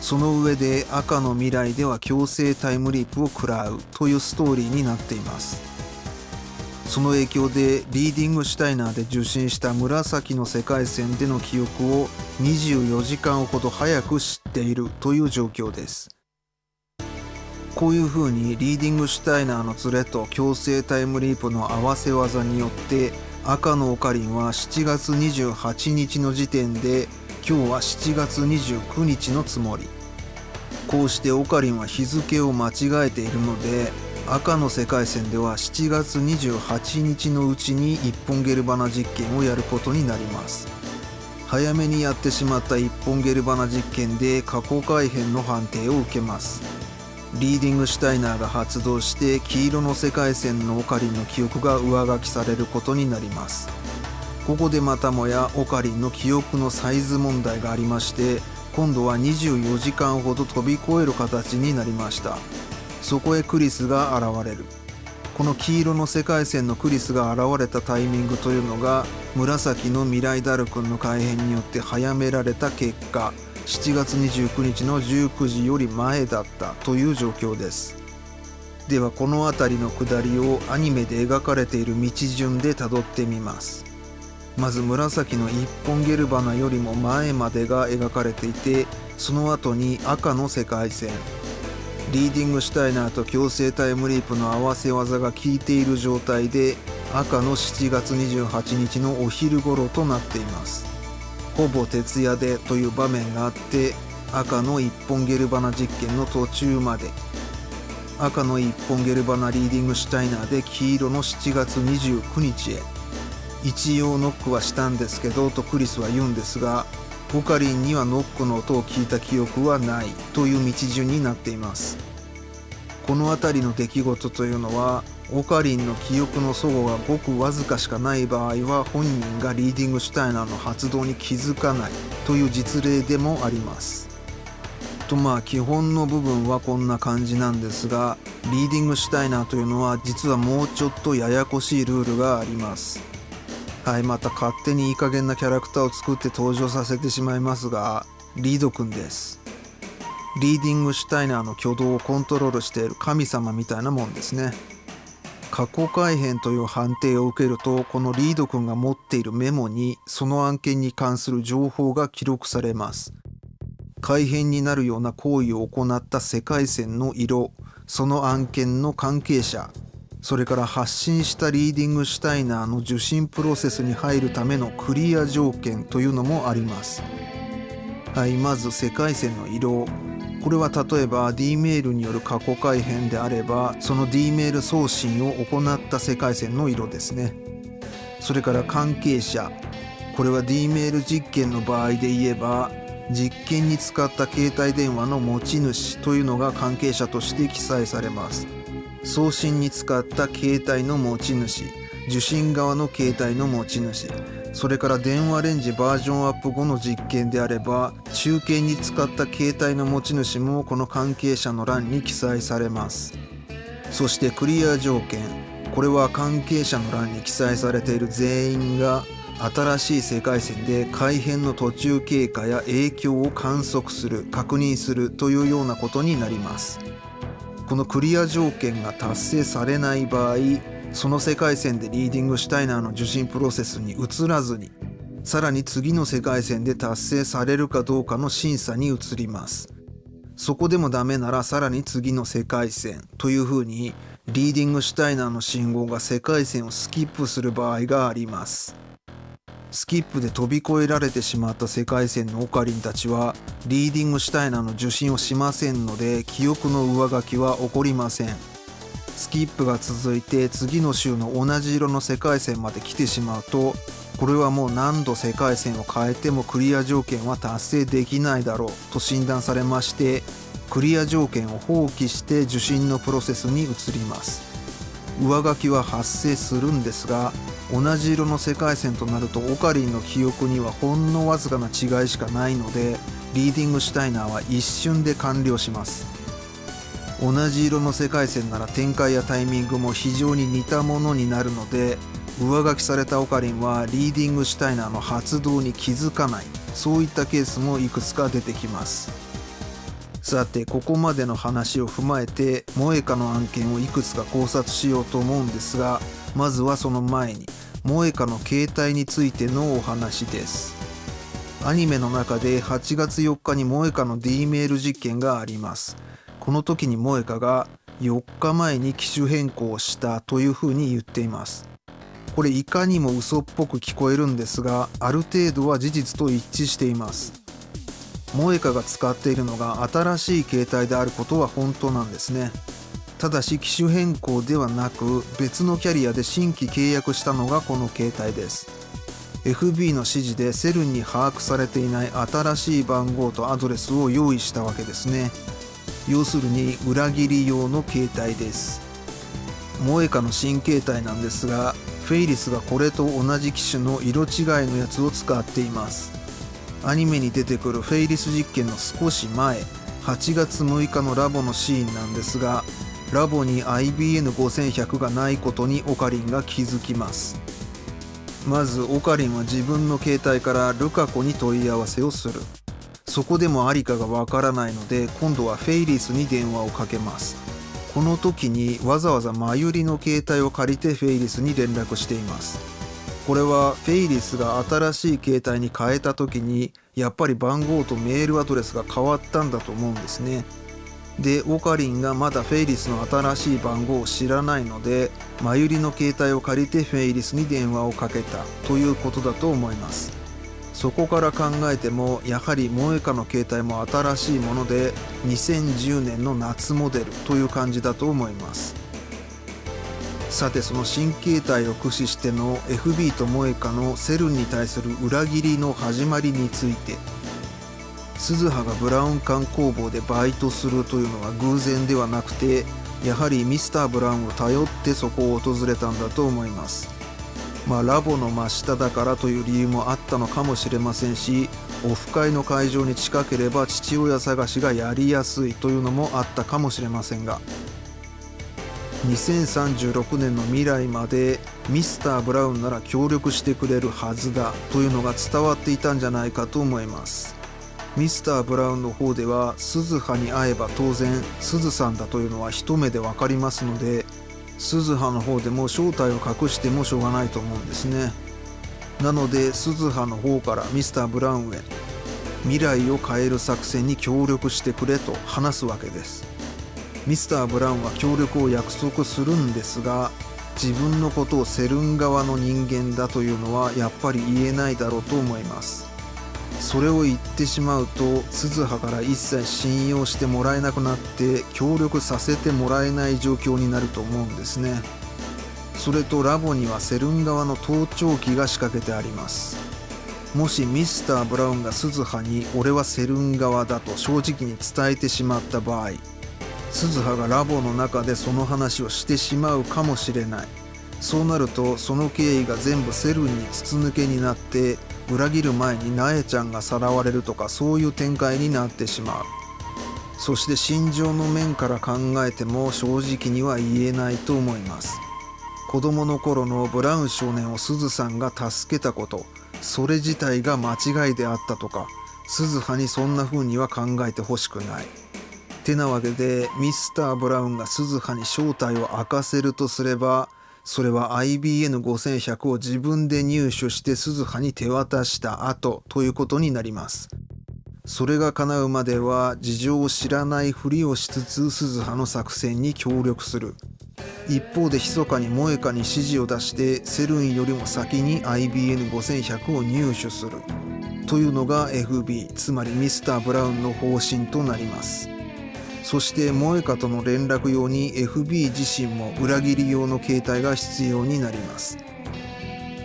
その上で赤の未来では強制タイムリープを食らうというストーリーになっています。その影響でリーディングシュタイナーで受信した紫の世界線での記憶を24時間ほど早く知っているという状況です。こういう風にリーディングシュタイナーのズレと強制タイムリープの合わせ技によって赤のオカリンは7月28日の時点で今日は7月29日のつもり。こうしてオカリンは日付を間違えているので赤の世界線では7月28日のうちに一本ゲルバナ実験をやることになります。早めにやってしまった一本ゲルバナ実験で過去改変の判定を受けます。リーディングシュタイナーが発動して黄色の世界線のオカリンの記憶が上書きされることになります。ここでまたもやオカリンの記憶のサイズ問題がありまして今度は24時間ほど飛び越える形になりました。そこへクリスが現れる。この黄色の世界線のクリスが現れたタイミングというのが紫の未来ダル君の改変によって早められた結果7月29日の19時より前だったという状況です。ではこの辺りの下りをアニメで描かれている道順でたどってみます。まず紫の一本ゲルバナよりも前までが描かれていてその後に赤の世界線。リーディングシュタイナーと強制タイムリープの合わせ技が効いている状態で赤の7月28日のお昼頃となっています。ほぼ徹夜でという場面があって赤の一本ゲルバナ実験の途中まで。赤の一本ゲルバナリーディングシュタイナーで黄色の7月29日へ。一応ノックはしたんですけどとクリスは言うんですがオカリンにはノックの音を聞いた記憶はないという道順になっています。この辺りの出来事というのはオカリンの記憶の齟齬がごくわずかしかない場合は本人がリーディングシュタイナーの発動に気づかないという実例でもあります。とまあ基本の部分はこんな感じなんですがリーディングシュタイナーというのは実はもうちょっとややこしいルールがあります。はいまた勝手にいい加減なキャラクターを作って登場させてしまいますがリードくんです。リーディングシュタイナーの挙動をコントロールしている神様みたいなもんですね。過去改変という判定を受けるとこのリードくんが持っているメモにその案件に関する情報が記録されます。改変になるような行為を行った世界線の色その案件の関係者それから発信したリーディングシュタイナーの受信プロセスに入るためのクリア条件というのもあります。はいまず世界線の色これは例えば D メールによる過去改変であればその D メール送信を行った世界線の色ですね。それから関係者。これは D メール実験の場合で言えば実験に使った携帯電話の持ち主というのが関係者として記載されます。送信に使った携帯の持ち主受信側の携帯の持ち主それから電話レンジバージョンアップ後の実験であれば中継に使った携帯の持ち主もこの関係者の欄に記載されます。そしてクリア条件。これは関係者の欄に記載されている全員が新しい世界線で改変の途中経過や影響を観測する確認するというようなことになります。このクリア条件が達成されない場合その世界線でリーディングシュタイナーの受信プロセスに移らずにさらに次の世界線で達成されるかどうかの審査に移ります。そこでもダメならさらに次の世界線というふうにリーディングシュタイナーの信号が世界線をスキップする場合があります。スキップで飛び越えられてしまった世界線のオカリンたちはリーディングシュタイナーの受信をしませんので記憶の上書きは起こりません。スキップが続いて次の週の同じ色の世界線まで来てしまうとこれはもう何度世界線を変えてもクリア条件は達成できないだろうと診断されましてクリア条件を放棄して受信のプロセスに移ります。上書きは発生するんですが同じ色の世界線となるとオカリンの記憶にはほんのわずかな違いしかないのでリーディングシュタイナーは一瞬で完了します。同じ色の世界線なら展開やタイミングも非常に似たものになるので上書きされたオカリンはリーディングシュタイナーの発動に気づかない。そういったケースもいくつか出てきます。さてここまでの話を踏まえて萌歌の案件をいくつか考察しようと思うんですがまずはその前に萌歌の携帯についてのお話です。アニメの中で8月4日に萌歌の D メール実験があります。この時に萌香が4日前に機種変更したというふうに言っています。これいかにも嘘っぽく聞こえるんですがある程度は事実と一致しています。萌香が使っているのが新しい携帯であることは本当なんですね。ただし機種変更ではなく別のキャリアで新規契約したのがこの携帯です。FB の指示でセルンに把握されていない新しい番号とアドレスを用意したわけですね。要するに裏切り用の携帯です。萌香の新携帯なんですがフェイリスがこれと同じ機種の色違いのやつを使っています。アニメに出てくるフェイリス実験の少し前8月6日のラボのシーンなんですがラボに IBN5100 がないことにオカリンが気づきます。まずオカリンは自分の携帯からルカ子に問い合わせをする。そこでもありかがわからないので今度はフェイリスに電話をかけます。この時にわざわざマユリの携帯を借りてフェイリスに連絡しています。これはフェイリスが新しい携帯に変えた時にやっぱり番号とメールアドレスが変わったんだと思うんですね。でオカリンがまだフェイリスの新しい番号を知らないのでマユリの携帯を借りてフェイリスに電話をかけたということだと思います。そこから考えてもやはり萌香の携帯も新しいもので2010年の夏モデルという感じだと思います。さてその新携帯を駆使しての FB と萌香のセルンに対する裏切りの始まりについて鈴葉がブラウン管工房でバイトするというのは偶然ではなくてやはりミスター・ブラウンを頼ってそこを訪れたんだと思います。まあラボの真下だからという理由もあったのかもしれませんしオフ会の会場に近ければ父親探しがやりやすいというのもあったかもしれませんが2036年の未来までミスター・ブラウンなら協力してくれるはずだというのが伝わっていたんじゃないかと思います。ミスター・ブラウンの方では鈴葉に会えば当然鈴さんだというのは一目で分かりますので鈴葉の方でも正体を隠してもしょうがないと思うんですね。なので鈴葉の方からミスター・ブラウンへ未来を変える作戦に協力してくれと話すわけです。ミスター・ブラウンは協力を約束するんですが自分のことをセルン側の人間だというのはやっぱり言えないだろうと思います。それを言ってしまうと鈴葉から一切信用してもらえなくなって協力させてもらえない状況になると思うんですね。それとラボにはセルン側の盗聴器が仕掛けてあります。もしミスター・ブラウンが鈴葉に俺はセルン側だと正直に伝えてしまった場合鈴葉がラボの中でその話をしてしまうかもしれない。そうなるとその経緯が全部セルンに筒抜けになって裏切る前になえちゃんがさらわれるとかそういう展開になってしまう。そして心情の面から考えても正直には言えないと思います。子供の頃のブラウン少年をすずさんが助けたことそれ自体が間違いであったとか鈴葉にそんな風には考えてほしくない。てなわけでミスター・ブラウンが鈴葉に正体を明かせるとすればそれは IBN5100 を自分で入手して鈴葉に手渡した後ということになります。それが叶うまでは事情を知らないふりをしつつ鈴葉の作戦に協力する。一方で密かに萌香に指示を出してセルンよりも先に IBN5100 を入手する。というのが FB つまりミスター・ブラウンの方針となります。そして萌香との連絡用に FB 自身も裏切り用の携帯が必要になります。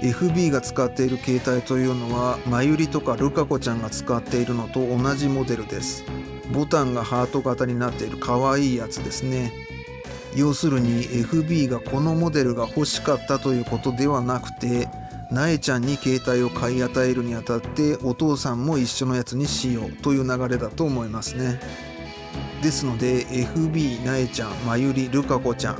FB が使っている携帯というのはまゆりとかルカ子ちゃんが使っているのと同じモデルです。ボタンがハート型になっている可愛いやつですね。要するに FB がこのモデルが欲しかったということではなくてなえちゃんに携帯を買い与えるにあたってお父さんも一緒のやつにしようという流れだと思いますね。ですので FB なえちゃんまゆりるかこちゃん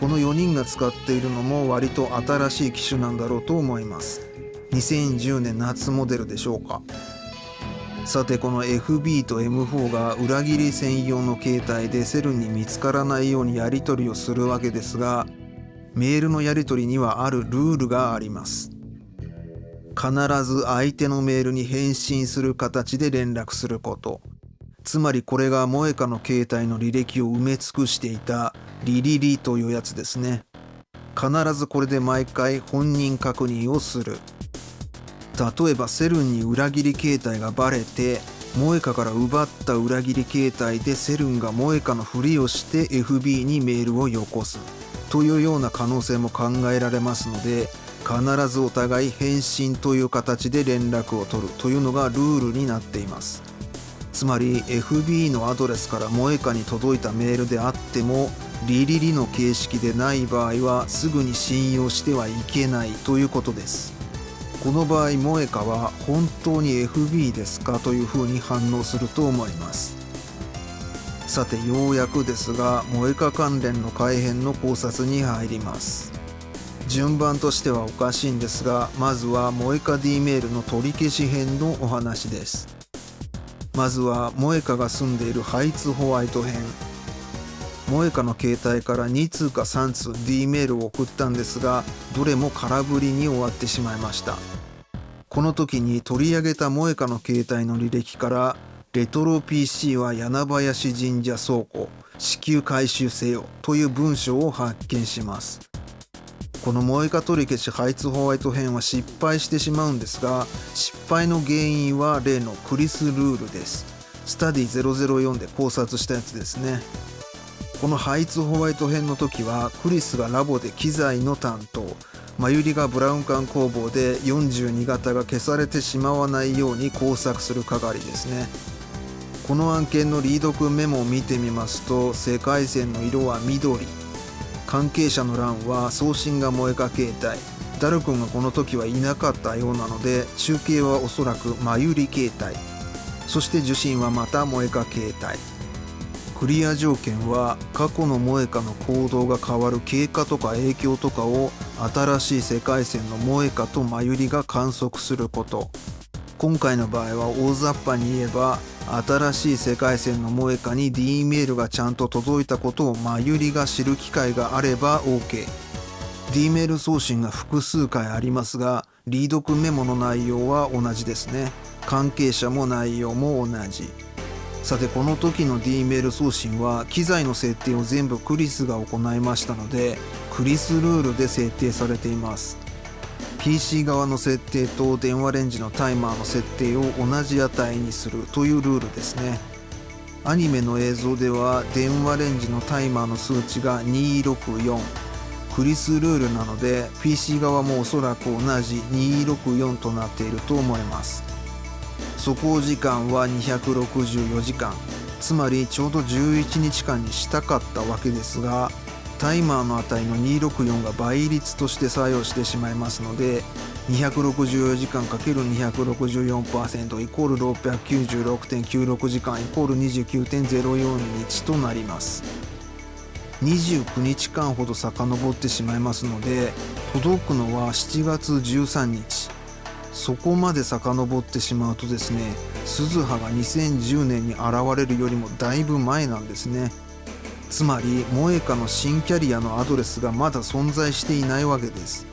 この4人が使っているのも割と新しい機種なんだろうと思います。2010年夏モデルでしょうか。さてこの FB と M4 が裏切り専用の携帯でセルに見つからないようにやり取りをするわけですがメールのやり取りにはあるルールがあります。必ず相手のメールに返信する形で連絡すること。つまりこれが萌歌の携帯の履歴を埋め尽くしていたリリリというやつですね。必ずこれで毎回本人確認をする。例えばセルンに裏切り形態がバレて萌歌から奪った裏切り形態でセルンが萌歌のふりをして FB にメールをよこす。というような可能性も考えられますので必ずお互い返信という形で連絡を取るというのがルールになっています。つまり FB のアドレスから萌歌に届いたメールであってもリリリの形式でない場合はすぐに信用してはいけないということです。この場合萌歌は本当に FB ですか？というふうに反応すると思います。さてようやくですが萌歌関連の改変の考察に入ります。順番としてはおかしいんですがまずは萌歌 D メールの取り消し編のお話です。まずは萌歌が住んでいるハイツホワイト編。萌歌の携帯から2通か3通 D メールを送ったんですがどれも空振りに終わってしまいました。この時に取り上げた萌歌の携帯の履歴からレトロ PC は柳林神社倉庫至急回収せよという文章を発見します。この萌歌取り消しハイツホワイト編は失敗してしまうんですが失敗の原因は例のクリスルールです。スタディ004で考察したやつですね。このハイツホワイト編の時はクリスがラボで機材の担当マユリがブラウン管工房で42型が消されてしまわないように工作する係ですね。この案件のリード君メモを見てみますと世界線の色は緑。関係者の欄は送信が萌えか携帯ダル君がこの時はいなかったようなので中継はおそらくマユリ携帯そして受信はまた萌えか携帯クリア条件は過去の萌歌の行動が変わる経過とか影響とかを新しい世界線の萌歌とマユリが観測すること。今回の場合は大雑把に言えば新しい世界線の萌歌に D メールがちゃんと届いたことをマユリが知る機会があれば OK D メール送信が複数回ありますがリードクメモの内容は同じですね。関係者も内容も同じ。さてこの時の D メール送信は機材の設定を全部クリスが行いましたのでクリスルールで設定されています。PC 側の設定と電話レンジのタイマーの設定を同じ値にするというルールですね。アニメの映像では電話レンジのタイマーの数値が264クリスルールなので PC 側もおそらく同じ264となっていると思います。走行時間は264時間。つまりちょうど11日間にしたかったわけですがタイマーの値の264が倍率として作用してしまいますので264時間 ×264% イコール696.96時間イコール29.04日となります。29日間ほど遡ってしまいますので届くのは7月13日。そこまで遡ってしまうとですね鈴葉が2010年に現れるよりもだいぶ前なんですね。つまり萌歌の新キャリアのアドレスがまだ存在していないわけです。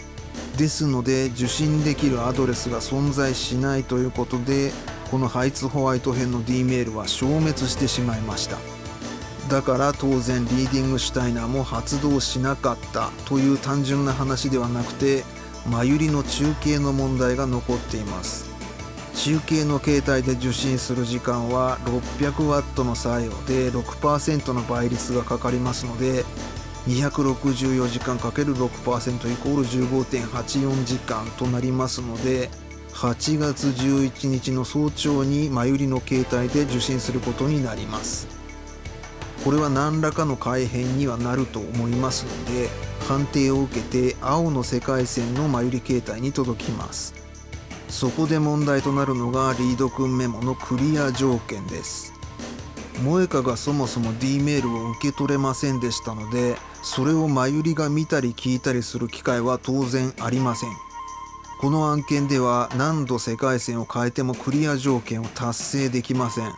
ですので受信できるアドレスが存在しないということでこのハイツホワイト編の D メールは消滅してしまいました。だから当然リーディングシュタイナーも発動しなかったという単純な話ではなくてマユリの中継の問題が残っています。中継の携帯で受信する時間は 600W の作用で6%の倍率がかかりますので264時間 ×6% イコール15.84時間となりますので8月11日の早朝にマユリの携帯で受信することになります。これは何らかの改変にはなると思いますので判定を受けて青の世界線のマユリ形態に届きます。そこで問題となるのがリード君メモのクリア条件です。萌歌がそもそも D メールを受け取れませんでしたのでそれをマユリが見たり聞いたりする機会は当然ありません。この案件では何度世界線を変えてもクリア条件を達成できません。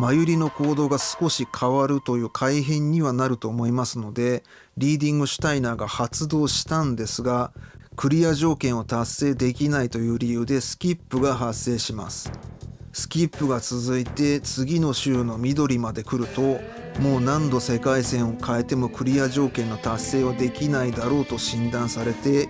マユリの行動が少し変わるという改変にはなると思いますのでリーディングシュタイナーが発動したんですがクリア条件を達成できないという理由でスキップが発生します。スキップが続いて次の週の緑まで来るともう何度世界線を変えてもクリア条件の達成はできないだろうと診断されて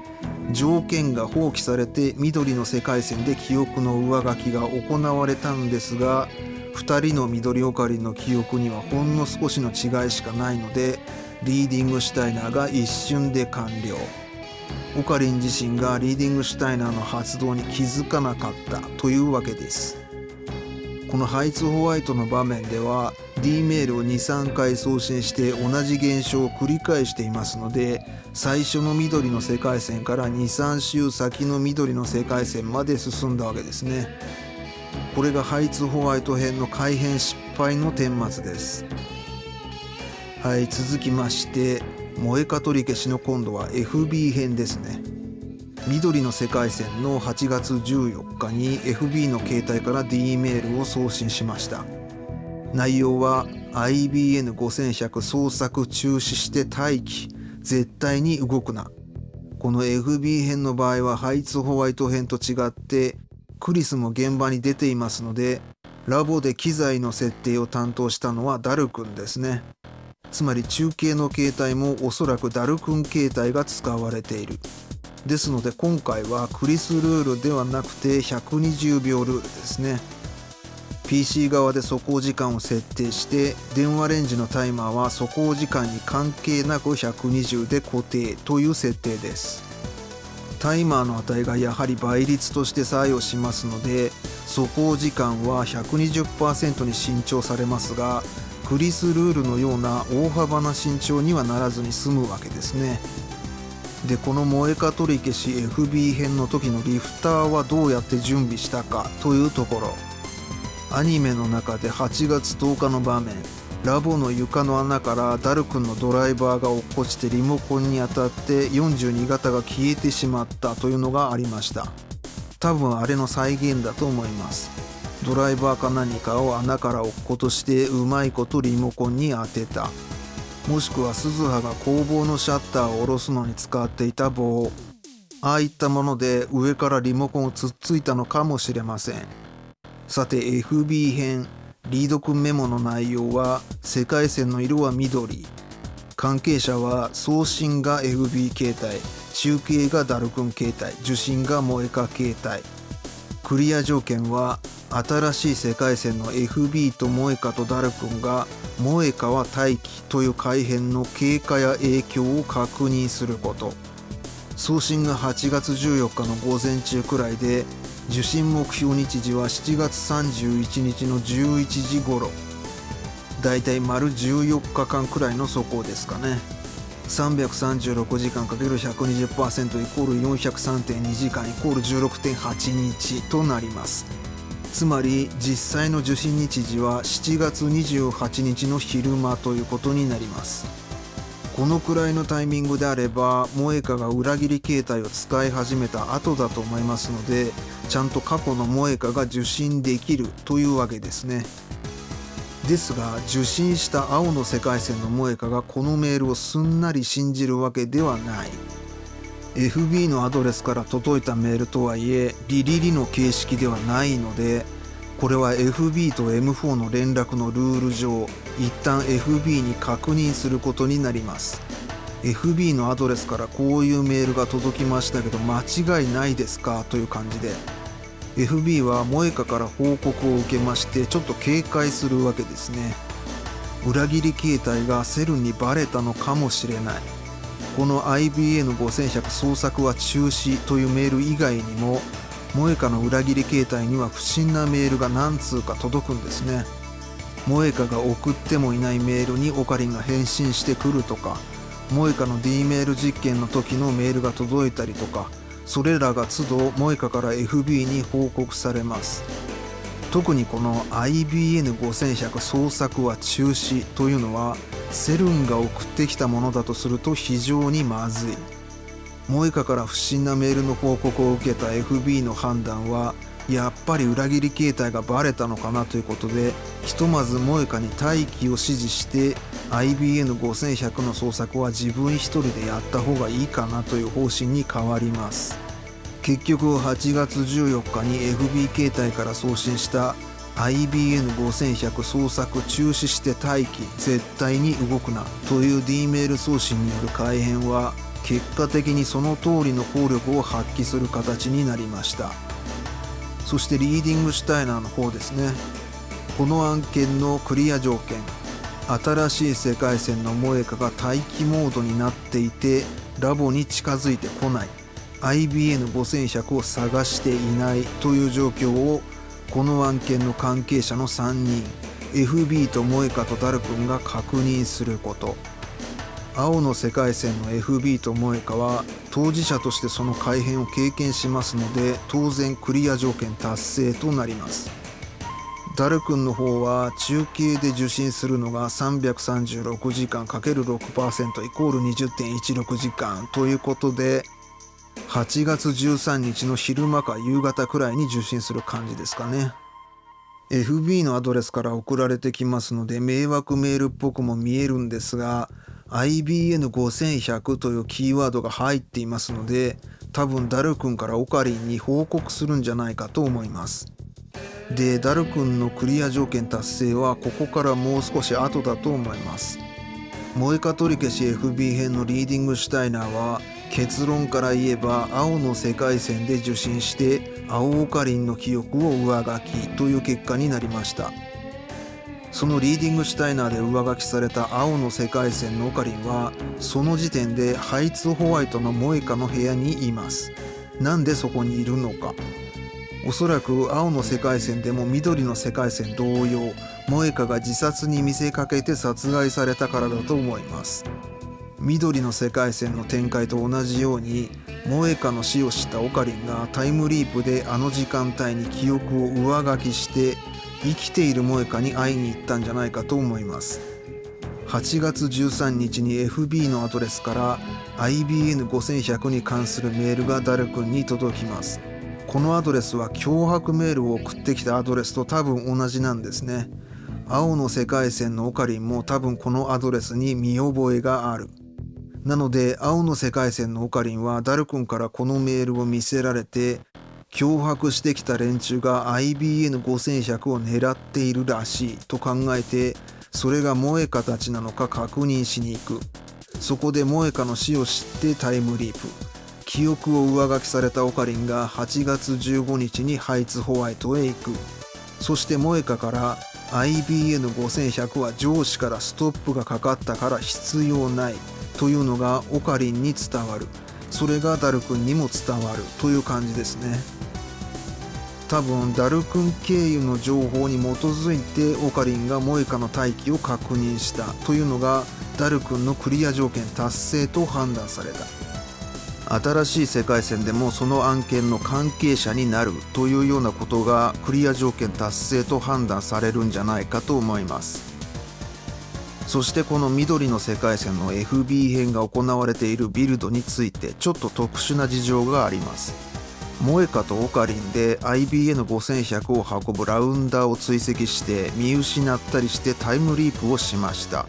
条件が放棄されて緑の世界線で記憶の上書きが行われたんですが2人の緑オカリンの記憶にはほんの少しの違いしかないのでリーディングシュタイナーが一瞬で完了。オカリン自身がリーディングシュタイナーの発動に気づかなかったというわけです。このハイツホワイトの場面では D メールを23回送信して同じ現象を繰り返していますので最初の緑の世界線から23週先の緑の世界線まで進んだわけですね。これがハイツホワイト編の改変失敗の顛末です。はい続きまして萌えか取り消しの今度は FB 編ですね。緑の世界線の8月14日に FB の携帯から D メールを送信しました。内容は IBN5100 捜索中止して待機。絶対に動くな。この FB 編の場合はハイツホワイト編と違ってクリスも現場に出ていますのでラボで機材の設定を担当したのはダル君ですね。つまり中継の携帯もおそらくダル君携帯が使われている。ですので今回はクリスルールではなくて120秒ルールですね。PC 側で走行時間を設定して電話レンジのタイマーは走行時間に関係なく120で固定という設定です。タイマーの値がやはり倍率として作用しますので走行時間は120%に伸長されますがクリスルールのような大幅な伸長にはならずに済むわけですね。でこの萌えか取り消し FB 編の時のリフターはどうやって準備したかというところ。アニメの中で8月10日の場面。ラボの床の穴からダル君のドライバーが落っこちてリモコンに当たって42型が消えてしまったというのがありました。多分あれの再現だと思います。ドライバーか何かを穴から落っことしてうまいことリモコンに当てた。もしくは鈴葉が工房のシャッターを下ろすのに使っていた棒。ああいったもので上からリモコンをつっついたのかもしれません。さて FB 編。リード君メモの内容は世界線の色は緑。関係者は送信が FB 携帯中継がダル君携帯受信が萌えか携帯クリア条件は新しい世界線の FB と萌えかとダル君が萌えかは大気という改変の経過や影響を確認すること。送信が8月14日の午前中くらいで受信目標日時は7月31日の11時頃。だいたい丸14日間くらいの走行ですかね。336時間 ×120% イコール403.2時間イコール16.8日となります。つまり実際の受信日時は7月28日の昼間ということになります。このくらいのタイミングであれば萌えかが裏切り携帯を使い始めた後だと思いますのでちゃんと過去の萌えかが受信できるというわけですね。ですが受信した青の世界線の萌えかがこのメールをすんなり信じるわけではない。FB のアドレスから届いたメールとはいえリリリの形式ではないのでこれは FB と M4 の連絡のルール上一旦 FB に確認することになります。FB のアドレスからこういうメールが届きましたけど間違いないですか？という感じで。FB は萌えかから報告を受けましてちょっと警戒するわけですね。裏切り形態がセルにバレたのかもしれない。この IBN5100 捜索は中止というメール以外にも萌歌の裏切り形態には不審なメールが何通か届くんですね。萌歌が送ってもいないメールにオカリンが返信してくるとか萌歌の D メール実験の時のメールが届いたりとかそれらが都度萌歌から FB に報告されます。特にこの IBN5100 捜索は中止というのはセルンが送ってきたものだとすると非常にまずい。モエカから不審なメールの報告を受けた FB の判断はやっぱり裏切り形態がバレたのかなということでひとまずモエカに待機を指示して IBN5100 の捜索は自分一人でやった方がいいかなという方針に変わります。結局8月14日に FB 携帯から送信した IBN5100 捜索中止して待機絶対に動くなという D メール送信による改変は結果的にその通りの効力を発揮する形になりました。そしてリーディングシュタイナーの方ですね。この案件のクリア条件。新しい世界線の萌香が待機モードになっていてラボに近づいてこない。IBN5100 を探していないという状況をこの案件の関係者の3人 FB と萌香とダル君が確認すること。青の世界線の FB と萌香は当事者としてその改変を経験しますので当然クリア条件達成となります。ダル君の方は中継で受信するのが336時間 ×6% イコール20.16時間ということで8月13日の昼間か夕方くらいに受信する感じですかね。FB のアドレスから送られてきますので迷惑メールっぽくも見えるんですが IBN5100 というキーワードが入っていますので多分ダル君からオカリンに報告するんじゃないかと思います。でダル君のクリア条件達成はここからもう少し後だと思います。萌えか取り消し FB 編のリーディングシュタイナーは結論から言えば青の世界線で受信して青オカリンの記憶を上書きという結果になりました。そのリーディングシュタイナーで上書きされた青の世界線のオカリンはその時点でハイツホワイトのモエカの部屋にいます。なんでそこにいるのか。おそらく青の世界線でも緑の世界線同様萌香が自殺に見せかけて殺害されたからだと思います。緑の世界線の展開と同じように萌香の死を知ったオカリンがタイムリープであの時間帯に記憶を上書きして生きている萌香に会いに行ったんじゃないかと思います。8月13日に FB のアドレスから IBN5100 に関するメールがダル君に届きます。このアドレスは脅迫メールを送ってきたアドレスと多分同じなんですね。青の世界線のオカリンも多分このアドレスに見覚えがある。なので青の世界線のオカリンはダル君からこのメールを見せられて脅迫してきた連中が IBN5100 を狙っているらしいと考えてそれが萌香たちなのか確認しに行く。そこで萌香の死を知ってタイムリープ。記憶を上書きされたオカリンが8月15日にハイツホワイトへ行く。そして萌香から IBN5100 は上司からストップがかかったから必要ないというのがオカリンに伝わる。それがダル君にも伝わるという感じですね。多分ダル君経由の情報に基づいてオカリンがモエカの待機を確認したというのがダル君のクリア条件達成と判断された。新しい世界線でもその案件の関係者になるというようなことがクリア条件達成と判断されるんじゃないかと思います。そしてこの緑の世界線の FB 編が行われているビルドについてちょっと特殊な事情があります。モエカとオカリンで IBN5100 を運ぶラウンダーを追跡して見失ったりしてタイムリープをしました。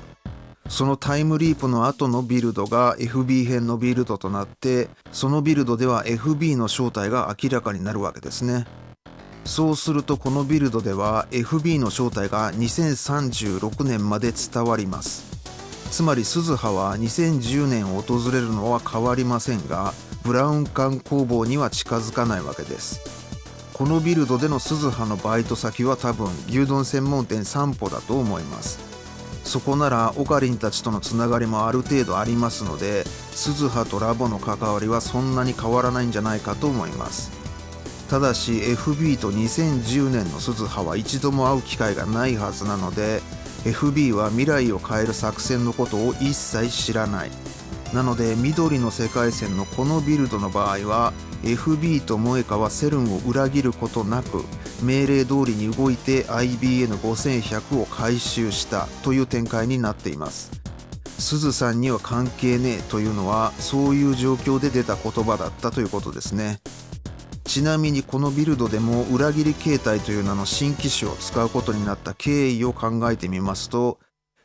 そのタイムリープの後のビルドが FB 編のビルドとなってそのビルドでは FB の正体が明らかになるわけですね。そうするとこのビルドでは FB の正体が2036年まで伝わります。つまり鈴葉は2010年を訪れるのは変わりませんがブラウン管工房には近づかないわけです。このビルドでの鈴葉のバイト先は多分牛丼専門店散歩だと思います。そこならオカリンたちとのつながりもある程度ありますので鈴葉とラボの関わりはそんなに変わらないんじゃないかと思います。ただし FB と2010年の鈴葉は一度も会う機会がないはずなので FB は未来を変える作戦のことを一切知らない。なので緑の世界線のこのビルドの場合は FB と萌香はセルンを裏切ることなく命令通りに動いて IBN5100 を回収したという展開になっています。すずさんには関係ねえというのはそういう状況で出た言葉だったということですね。ちなみにこのビルドでも裏切り形態という名の新機種を使うことになった経緯を考えてみますと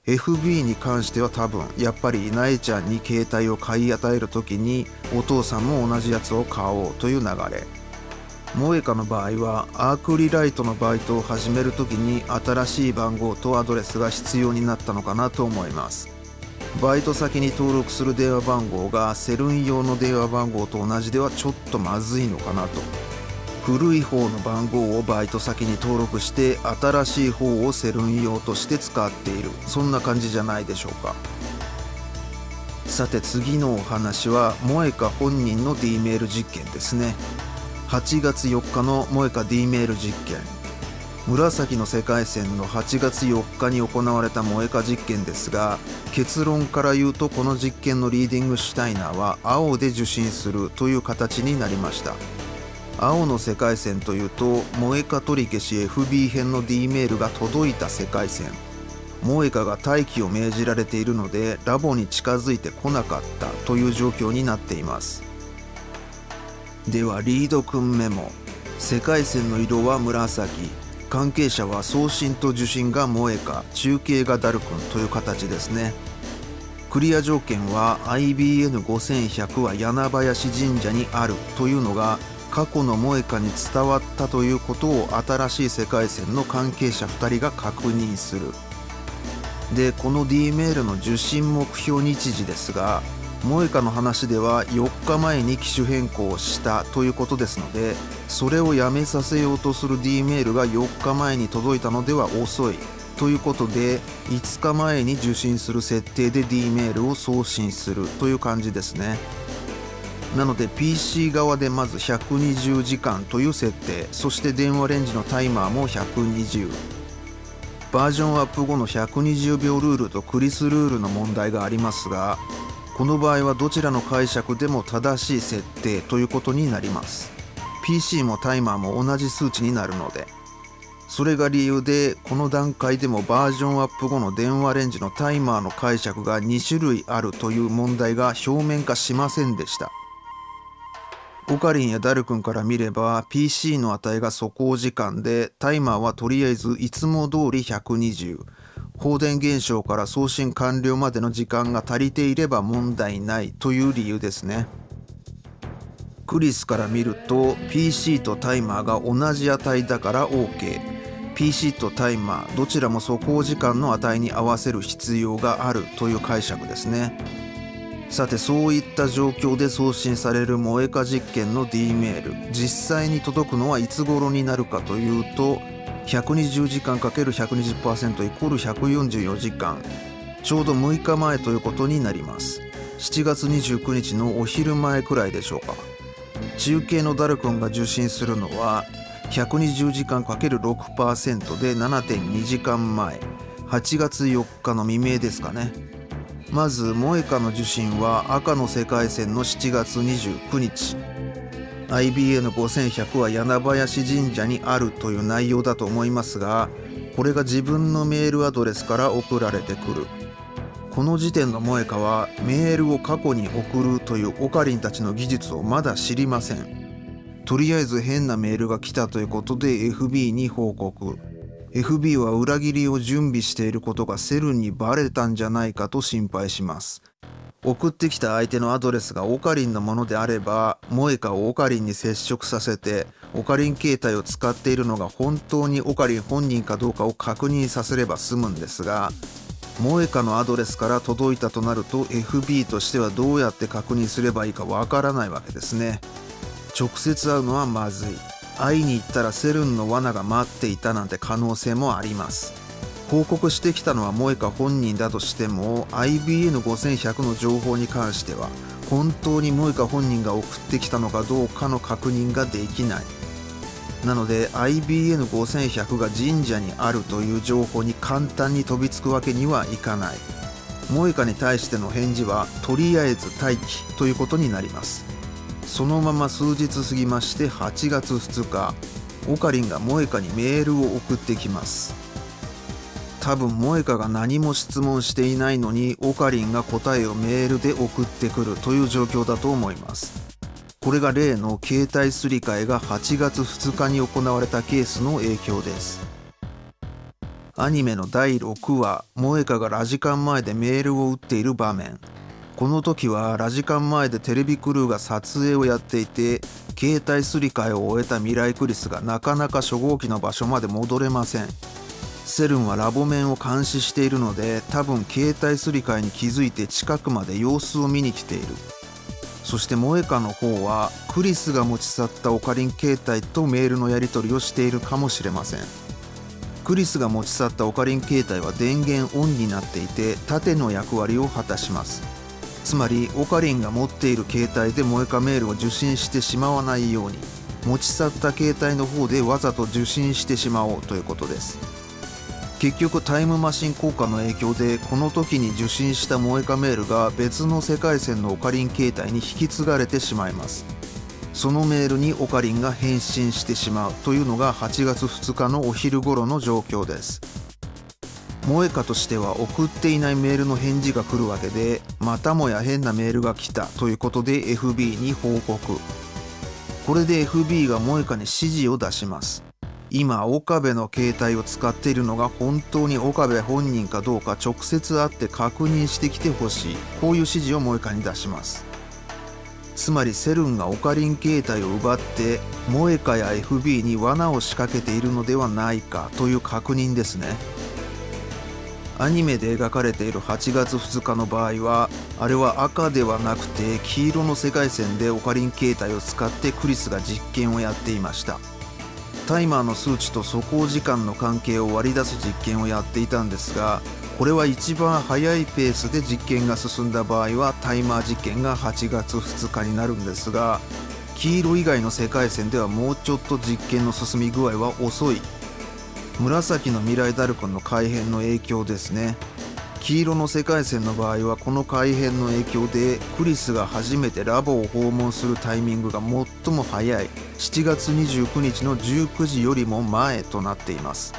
FB に関しては多分やっぱりなえちゃんに携帯を買い与える時にお父さんも同じやつを買おうという流れ。萌カの場合はアークリライトのバイトを始める時に新しい番号とアドレスが必要になったのかなと思います。バイト先に登録する電話番号がセルン用の電話番号と同じではちょっとまずいのかなと。古い方の番号をバイト先に登録して新しい方をセルン用として使っている。そんな感じじゃないでしょうか。さて次のお話は萌カ本人の D メール実験ですね。8月4日の萌カ D メール実験。紫の世界線の8月4日に行われた萌えか実験ですが結論から言うとこの実験のリーディングシュタイナーは青で受信するという形になりました。青の世界線というと萌えか取り消し FB 編の D メールが届いた世界線。萌えかが待機を命じられているのでラボに近づいてこなかったという状況になっています。ではリードくんメモ。世界線の色は紫。関係者は送信と受信が萌えか中継がダルくんという形ですね。クリア条件は IBN5100 は柳林神社にあるというのが過去の萌えかに伝わったということを新しい世界線の関係者2人が確認する。でこの D メールの受信目標日時ですが萌歌の話では4日前に機種変更したということですのでそれをやめさせようとする D メールが4日前に届いたのでは遅いということで5日前に受信する設定で D メールを送信するという感じですね。なので PC 側でまず120時間という設定そして電話レンジのタイマーも120バージョンアップ後の120秒ルールとクリスルールの問題がありますがこの場合はどちらの解釈でも正しい設定ということになります。PC もタイマーも同じ数値になるのでそれが理由でこの段階でもバージョンアップ後の電話レンジのタイマーの解釈が2種類あるという問題が表面化しませんでした。オカリンやダル君から見れば PC の値が素行時間でタイマーはとりあえずいつも通り120放電現象から送信完了までの時間が足りていれば問題ないという理由ですね。クリスから見ると PC とタイマーが同じ値だから OK PC とタイマーどちらも素行時間の値に合わせる必要があるという解釈ですね。さてそういった状況で送信される萌えか実験の D メール。実際に届くのはいつ頃になるかというと120時間 ×120% イコール144時間。ちょうど6日前ということになります。7月29日のお昼前くらいでしょうか。中継のダルコンが受信するのは120時間 ×6% で7.2時間前。8月4日の未明ですかね。まず萌歌の受信は赤の世界線の7月29日。IBN5100 は柳林神社にあるという内容だと思いますがこれが自分のメールアドレスから送られてくる。この時点の萌香はメールを過去に送るというオカリンたちの技術をまだ知りません。とりあえず変なメールが来たということで FB に報告。FB は裏切りを準備していることがセルンにバレたんじゃないかと心配します。送ってきた相手のアドレスがオカリンのものであれば萌えかをオカリンに接触させてオカリン携帯を使っているのが本当にオカリン本人かどうかを確認させれば済むんですが萌えかのアドレスから届いたとなると FB としてはどうやって確認すればいいかわからないわけですね。直接会うのはまずい。会いに行ったらセルンの罠が待っていたなんて可能性もあります。報告してきたのは萌香本人だとしても IBN5100 の情報に関しては本当に萌香本人が送ってきたのかどうかの確認ができない。なので IBN5100 が神社にあるという情報に簡単に飛びつくわけにはいかない。萌香に対しての返事はとりあえず待機ということになります。そのまま数日過ぎまして8月2日オカリンが萌香にメールを送ってきます。多分萌香が何も質問していないのにオカリンが答えをメールで送ってくるという状況だと思います。これが例の携帯すり替えが8月2日に行われたケースの影響です。アニメの第6話萌香がラジカン前でメールを打っている場面。この時はラジカン前でテレビクルーが撮影をやっていて携帯すり替えを終えた未来クリスがなかなか初号機の場所まで戻れません。セルンはラボ面を監視しているので多分携帯すり替えに気づいて近くまで様子を見に来ている。そして萌歌の方はクリスが持ち去ったオカリン携帯とメールのやり取りをしているかもしれません。クリスが持ち去ったオカリン携帯は電源オンになっていて縦の役割を果たします。つまりオカリンが持っている携帯で萌歌メールを受信してしまわないように持ち去った携帯の方でわざと受信してしまおうということです。結局タイムマシン効果の影響でこの時に受信した萌えかメールが別の世界線のオカリン携帯に引き継がれてしまいます。そのメールにオカリンが返信してしまうというのが8月2日のお昼頃の状況です。萌えかとしては送っていないメールの返事が来るわけでまたもや変なメールが来たということで FB に報告。これで FB が萌えかに指示を出します。今岡部の携帯を使っているのが本当に岡部本人かどうか直接会って確認してきてほしいこういう指示を萌香に出します。つまりセルンがオカリン携帯を奪って萌香や FB に罠を仕掛けているのではないかという確認ですね。アニメで描かれている8月2日の場合はあれは赤ではなくて黄色の世界線でオカリン携帯を使ってクリスが実験をやっていました。タイマーの数値と走行時間の関係を割り出す実験をやっていたんですがこれは一番速いペースで実験が進んだ場合はタイマー実験が8月2日になるんですが黄色以外の世界線ではもうちょっと実験の進み具合は遅い。紫の未来ダルコンの改変の影響ですね。黄色の世界線の場合はこの改変の影響でクリスが初めてラボを訪問するタイミングが最も早い。7月29日の19時よりも前となっています。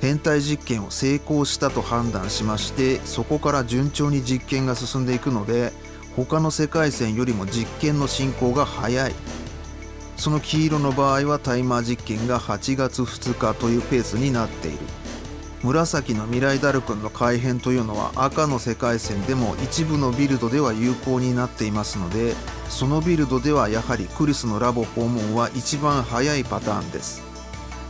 変態実験を成功したと判断しましてそこから順調に実験が進んでいくので他の世界線よりも実験の進行が早い。その黄色の場合はタイマー実験が8月2日というペースになっている。紫の未来ダル君の改変というのは赤の世界線でも一部のビルドでは有効になっていますのでそのビルドではやはりクリスのラボ訪問は一番早いパターンです。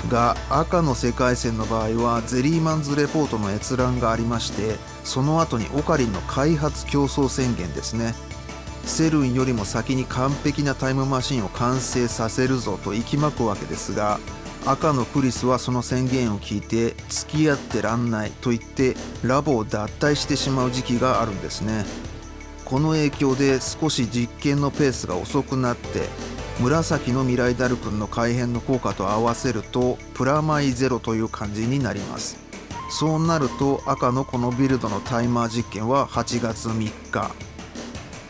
が赤の世界線の場合はゼリーマンズレポートの閲覧がありましてその後にオカリンの開発競争宣言ですね。セルンよりも先に完璧なタイムマシンを完成させるぞと息巻くわけですが赤のクリスはその宣言を聞いて付き合ってらんないと言ってラボを脱退してしまう時期があるんですね。この影響で少し実験のペースが遅くなって紫の未来ダル君の改変の効果と合わせるとプラマイゼロという感じになります。そうなると赤のこのビルドのタイマー実験は8月3日。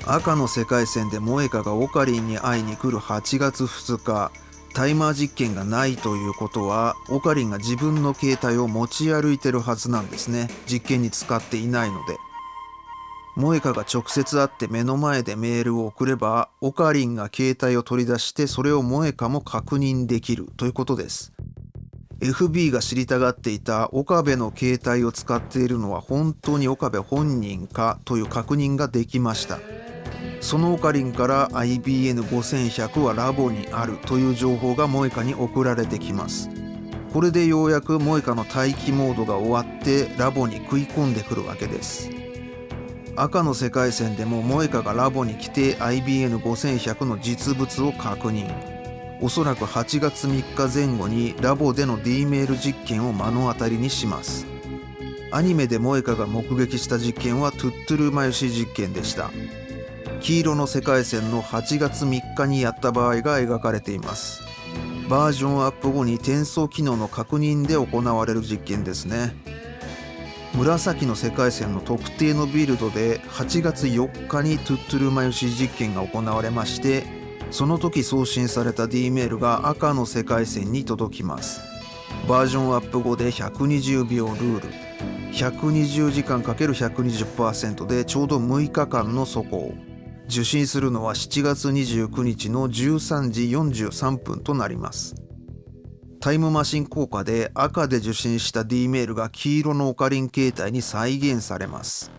赤の世界線で萌えかがオカリンに会いに来る8月2日。タイマー実験がないということはオカリンが自分の携帯を持ち歩いてるはずなんですね。実験に使っていないので。萌香が直接会って目の前でメールを送ればオカリンが携帯を取り出してそれを萌香も確認できるということです。FB が知りたがっていた岡部の携帯を使っているのは本当に岡部本人かという確認ができました。そのオカリンから IBN5100 はラボにあるという情報がモエカに送られてきます。これでようやくモエカの待機モードが終わってラボに食い込んでくるわけです。赤の世界線でもモエカがラボに来て IBN5100 の実物を確認。おそらく8月3日前後にラボでの D メール実験を目の当たりにします。アニメでモエカが目撃した実験はトゥットゥルマユシ実験でした。黄色の世界線の8月3日にやった場合が描かれています。バージョンアップ後に転送機能の確認で行われる実験ですね。紫の世界線の特定のビルドで8月4日にトゥットゥルマユシ実験が行われましてその時送信された D メールが赤の世界線に届きます。バージョンアップ後で120秒ルール。120時間 ×120% でちょうど6日間の走行受信するのは7月29日の13時43分となります。タイムマシン効果で赤で受信した D メールが黄色のオカリン携帯に再現されます。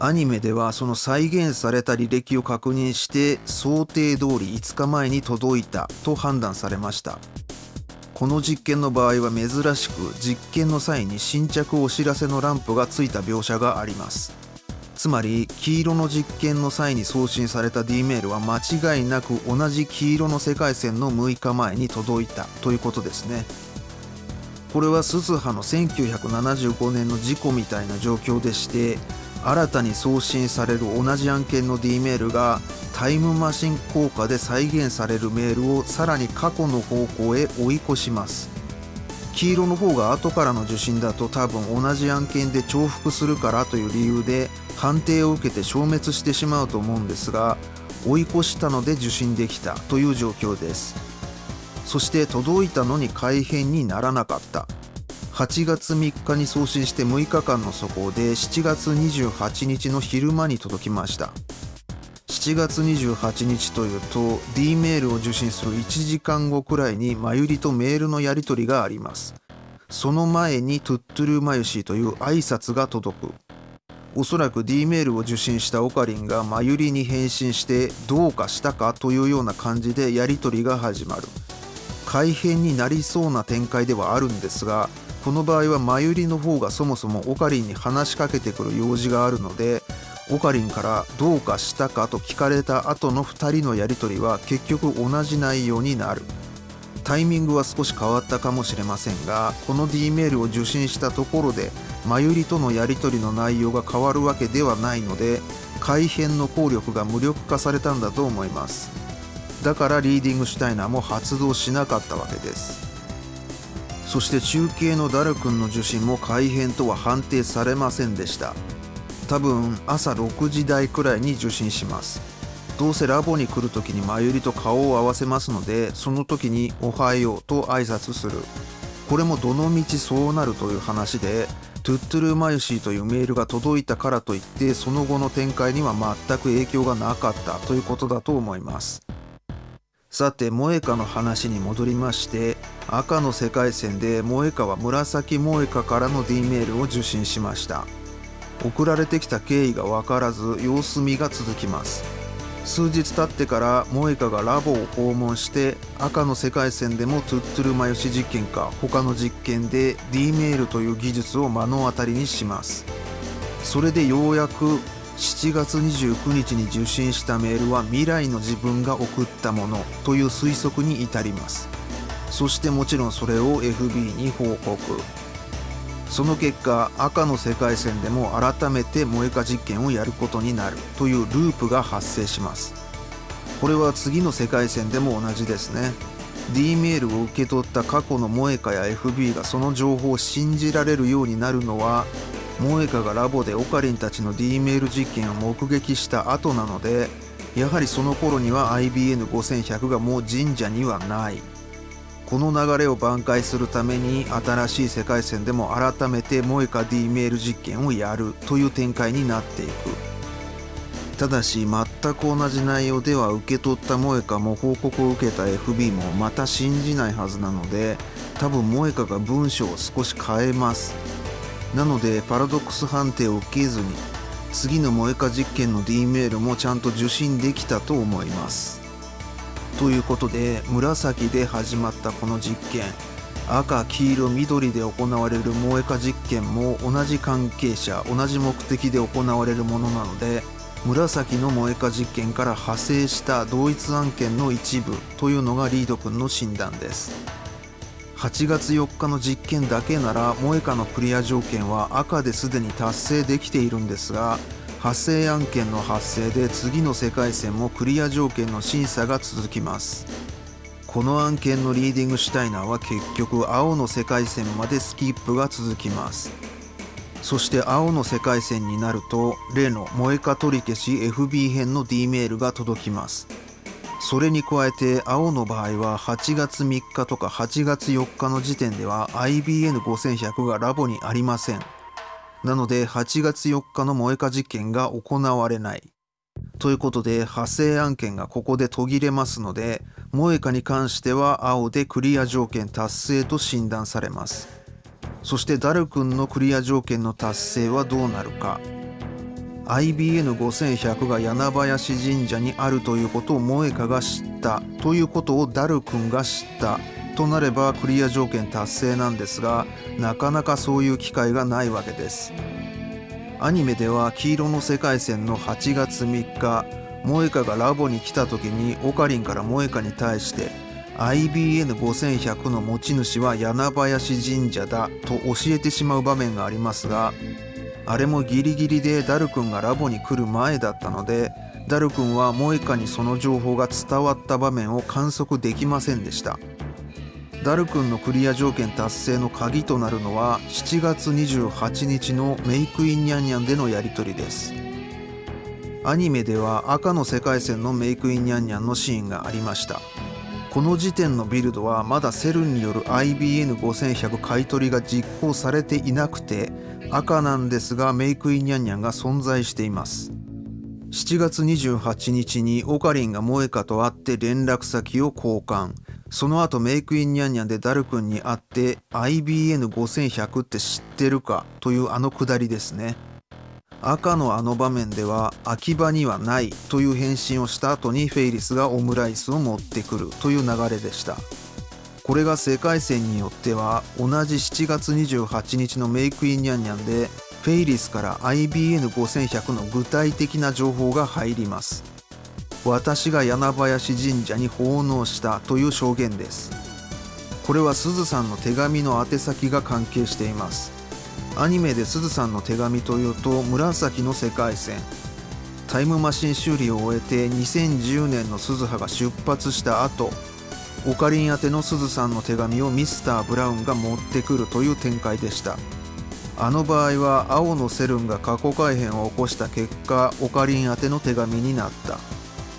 アニメではその再現された履歴を確認して想定通り5日前に届いたと判断されました。この実験の場合は珍しく実験の際に新着お知らせのランプがついた描写があります。つまり黄色の実験の際に送信された D メールは間違いなく同じ黄色の世界線の6日前に届いたということですね。これは鈴葉の1975年の事故みたいな状況でして新たに送信される同じ案件の D メールがタイムマシン効果で再現されるメールをさらに過去の方向へ追い越します。黄色の方が後からの受信だと多分同じ案件で重複するからという理由で判定を受けて消滅してしまうと思うんですが追い越したので受信できたという状況です。そして届いたのに改変にならなかった。8月3日に送信して6日間の速報で7月28日の昼間に届きました。7月28日というと D メールを受信する1時間後くらいにマユリとメールのやり取りがあります。その前にトゥットゥルーマユシーという挨拶が届く。おそらく D メールを受信したオカリンがマユリに返信してどうかしたかというような感じでやり取りが始まる。改変になりそうな展開ではあるんですがこの場合はマユリの方がそもそもオカリンに話しかけてくる用事があるのでオカリンから「どうかしたか?」と聞かれた後の2人のやり取りは結局同じ内容になるタイミングは少し変わったかもしれませんがこの D メールを受信したところでマユリとのやり取りの内容が変わるわけではないので改変の効力が無力化されたんだと思いますだからリーディングシュタイナーも発動しなかったわけですそして中継のダル君の受信も改変とは判定されませんでした。多分朝6時台くらいに受信します。どうせラボに来る時にマユリと顔を合わせますのでその時に「おはよう」と挨拶する。これもどのみちそうなるという話でトゥットゥルーマユシーというメールが届いたからといってその後の展開には全く影響がなかったということだと思います。さて萌歌の話に戻りまして赤の世界線で萌歌は紫萌歌からの D メールを受信しました。送られてきた経緯が分からず様子見が続きます。数日経ってから萌香がラボを訪問して赤の世界線でもトゥットゥルマヨシ実験か他の実験で D メールという技術を目の当たりにします。それでようやく7月29日に受信したメールは未来の自分が送ったものという推測に至ります。そしてもちろんそれを FB に報告。その結果赤の世界線でも改めて萌えか実験をやることになるというループが発生します。これは次の世界線でも同じですね。D メールを受け取った過去の萌えかや FB がその情報を信じられるようになるのは萌えかがラボでオカリンたちの D メール実験を目撃した後なのでやはりその頃には IBN5100 がもう神社にはない。この流れを挽回するために新しい世界線でも改めてモエカ D メール実験をやるという展開になっていく。ただし全く同じ内容では受け取ったモエカも報告を受けた FB もまた信じないはずなので多分モエカが文章を少し変えます。なのでパラドックス判定を受けずに次の萌えか実験の D メールもちゃんと受信できたと思います。ということで紫で始まったこの実験。赤黄色緑で行われる萌えか実験も同じ関係者同じ目的で行われるものなので紫の萌えか実験から派生した同一案件の一部というのがリード君の診断です。8月4日の実験だけなら萌えかのクリア条件は赤ですでに達成できているんですが発生案件の発生で次の世界線もクリア条件の審査が続きます。この案件のリーディングシュタイナーは結局青の世界線までスキップが続きます。そして青の世界線になると例の萌えか取り消し FB 編の D メールが届きます。それに加えて青の場合は8月3日とか8月4日の時点では IBN5100 がラボにありません。なので8月4日の萌えか実験が行われない。ということで派生案件がここで途切れますので萌えかに関しては青でクリア条件達成と診断されます。そしてダル君のクリア条件の達成はどうなるか。IBN5100 が柳林神社にあるということを萌香が知ったということをダル君が知った。となればクリア条件達成なんですがなかなかそういう機会がないわけです。アニメでは黄色の世界線の8月3日萌香がラボに来た時にオカリンから萌香に対して IBN5100 の持ち主は柳林神社だと教えてしまう場面がありますがあれもギリギリでダル君がラボに来る前だったのでダル君はモエカにその情報が伝わった場面を観測できませんでした。ダル君のクリア条件達成の鍵となるのは7月28日のメイクインニャンニャンでのやり取りです。アニメでは赤の世界線のメイクインニャンニャンのシーンがありました。この時点のビルドはまだセルンによる IBN5100 買い取りが実行されていなくて赤なんですがメイクインニャンニャンが存在しています。7月28日にオカリンが萌香と会って連絡先を交換。その後メイクインニャンニャンでダル君に会って IBN5100 って知ってるかというあのくだりですね。赤のあの場面では秋葉にはないという返信をした後にフェイリスがオムライスを持ってくるという流れでした。これが世界線によっては同じ7月28日のメイクインニャンニャンでフェイリスから IBN5100 の具体的な情報が入ります。私が柳林神社に奉納したという証言です。これはすずさんの手紙の宛先が関係しています。アニメですずさんの手紙というと紫の世界線。タイムマシン修理を終えて2010年の鈴葉が出発した後オカリン宛てのすずさんの手紙をミスター・ブラウンが持ってくるという展開でした。あの場合は青のセルンが過去改変を起こした結果オカリン宛ての手紙になった。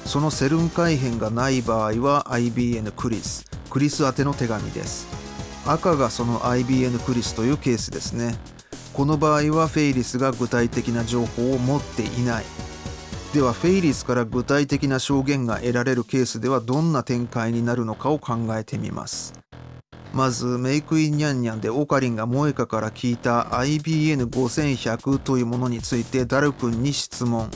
そのセルン改変がない場合は IBN クリスクリス宛ての手紙です。赤がその IBN クリスというケースですね。この場合はフェイリスが具体的な情報を持っていない。ではフェイリスから具体的な証言が得られるケースではどんな展開になるのかを考えてみます。まずメイクインニャンニャンでオカリンが萌香から聞いた IBN5100 というものについてダル君に質問。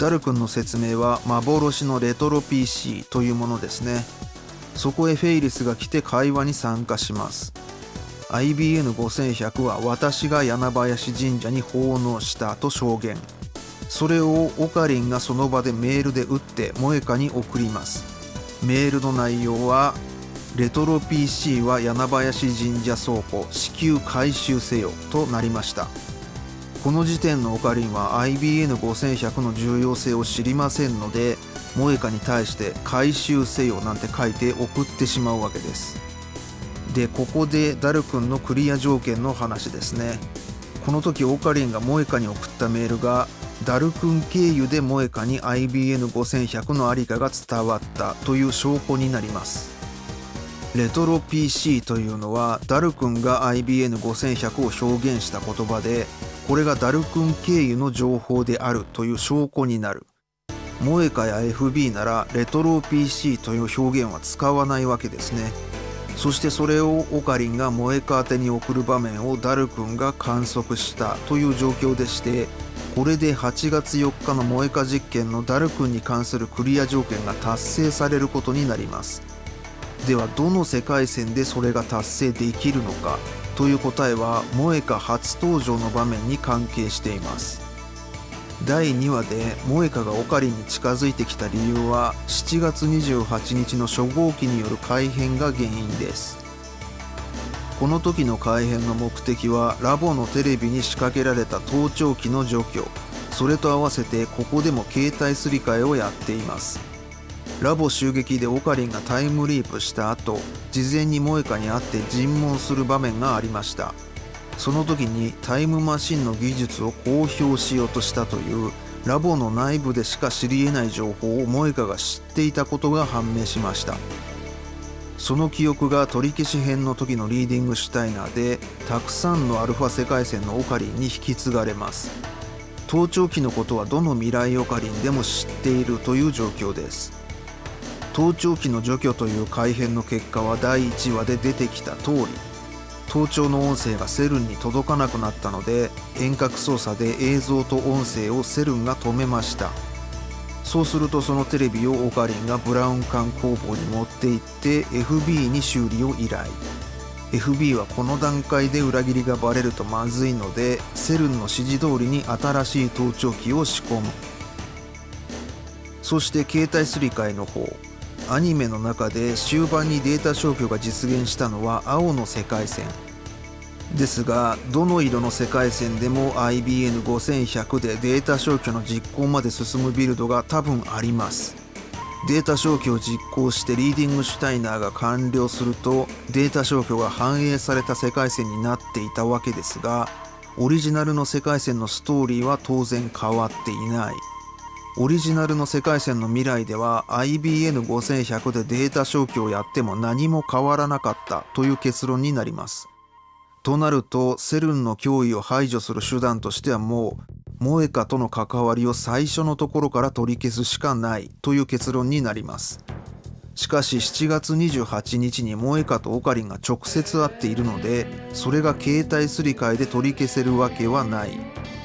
ダル君の説明は幻のレトロ PC というものですね。そこへフェイリスが来て会話に参加します。IBN5100 は私が柳林神社に奉納したと証言。それをオカリンがその場でメールで打って萌香に送ります。メールの内容はレトロ PC は柳林神社倉庫至急回収せよとなりました。この時点のオカリンは IBN5100 の重要性を知りませんので萌香に対して回収せよなんて書いて送ってしまうわけです。でここでダル君のクリア条件の話ですね。この時オカリンが萌香に送ったメールがダル君経由で萌香に IBN5100 のありかが伝わったという証拠になります。レトロ PC というのはダル君が IBN5100 を表現した言葉でこれがダル君経由の情報であるという証拠になる。萌香や FB ならレトロ PC という表現は使わないわけですね。そしてそれをオカリンが萌香宛てに送る場面をダル君が観測したという状況でしてこれで8月4日の萌えか実験のダル君に関するクリア条件が達成されることになります。ではどの世界線でそれが達成できるのか。という答えは萌えか初登場の場面に関係しています。第2話で萌香がオカリンに近づいてきた理由は7月28日の初号機による改変が原因です。この時の改変の目的はラボのテレビに仕掛けられた盗聴器の除去。それと合わせてここでも携帯すり替えをやっています。ラボ襲撃でオカリンがタイムリープした後事前に萌香に会って尋問する場面がありました。その時にタイムマシンの技術を公表しようとしたというラボの内部でしか知り得ない情報を萌香が知っていたことが判明しました。その記憶が取り消し編の時のリーディングシュタイナーでたくさんのアルファ世界線のオカリンに引き継がれます。盗聴器のことはどの未来オカリンでも知っているという状況です。盗聴器の除去という改変の結果は第1話で出てきた通り盗聴の音声がセルンに届かなくなったので遠隔操作で映像と音声をセルンが止めました。そうするとそのテレビをオカリンがブラウン管工房に持って行って FB に修理を依頼。FB はこの段階で裏切りがバレるとまずいのでセルンの指示通りに新しい盗聴器を仕込む。そして携帯すり替えの方。アニメの中で終盤にデータ消去が実現したのは青の世界線。ですがどの色の世界線でも IBN5100 でデータ消去の実行まで進むビルドが多分あります。データ消去を実行してリーディングシュタイナーが完了するとデータ消去が反映された世界線になっていたわけですがオリジナルの世界線のストーリーは当然変わっていない。オリジナルの世界線の未来では IBN5100 でデータ消去をやっても何も変わらなかったという結論になります。となるとセルンの脅威を排除する手段としてはもうモエカとの関わりを最初のところから取り消すしかないという結論になります。しかし7月28日にモエカとオカリンが直接会っているのでそれが携帯すり替えで取り消せるわけはない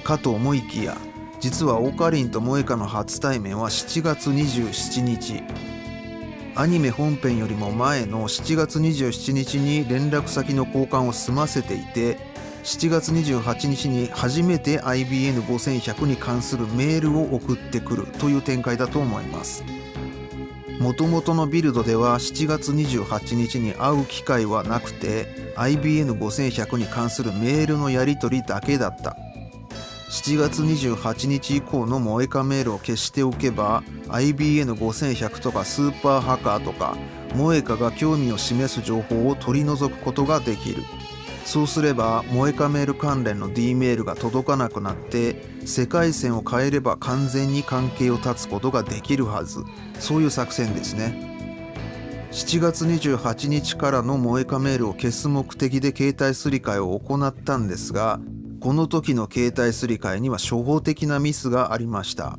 かと思いきや実はオカリンとモエカの初対面は7月27日。アニメ本編よりも前の7月27日に連絡先の交換を済ませていて7月28日に初めて IBN5100 に関するメールを送ってくるという展開だと思います。もともとのビルドでは7月28日に会う機会はなくて IBN5100 に関するメールのやり取りだけだった。7月28日以降の萌えかメールを消しておけば IBN5100 とかスーパーハカーとか萌えかが興味を示す情報を取り除くことができる。そうすれば萌えかメール関連の D メールが届かなくなって世界線を変えれば完全に関係を断つことができるはず。そういう作戦ですね。7月28日からの萌えかメールを消す目的で携帯すり替えを行ったんですがこの時の携帯すり替えには初歩的なミスがありました。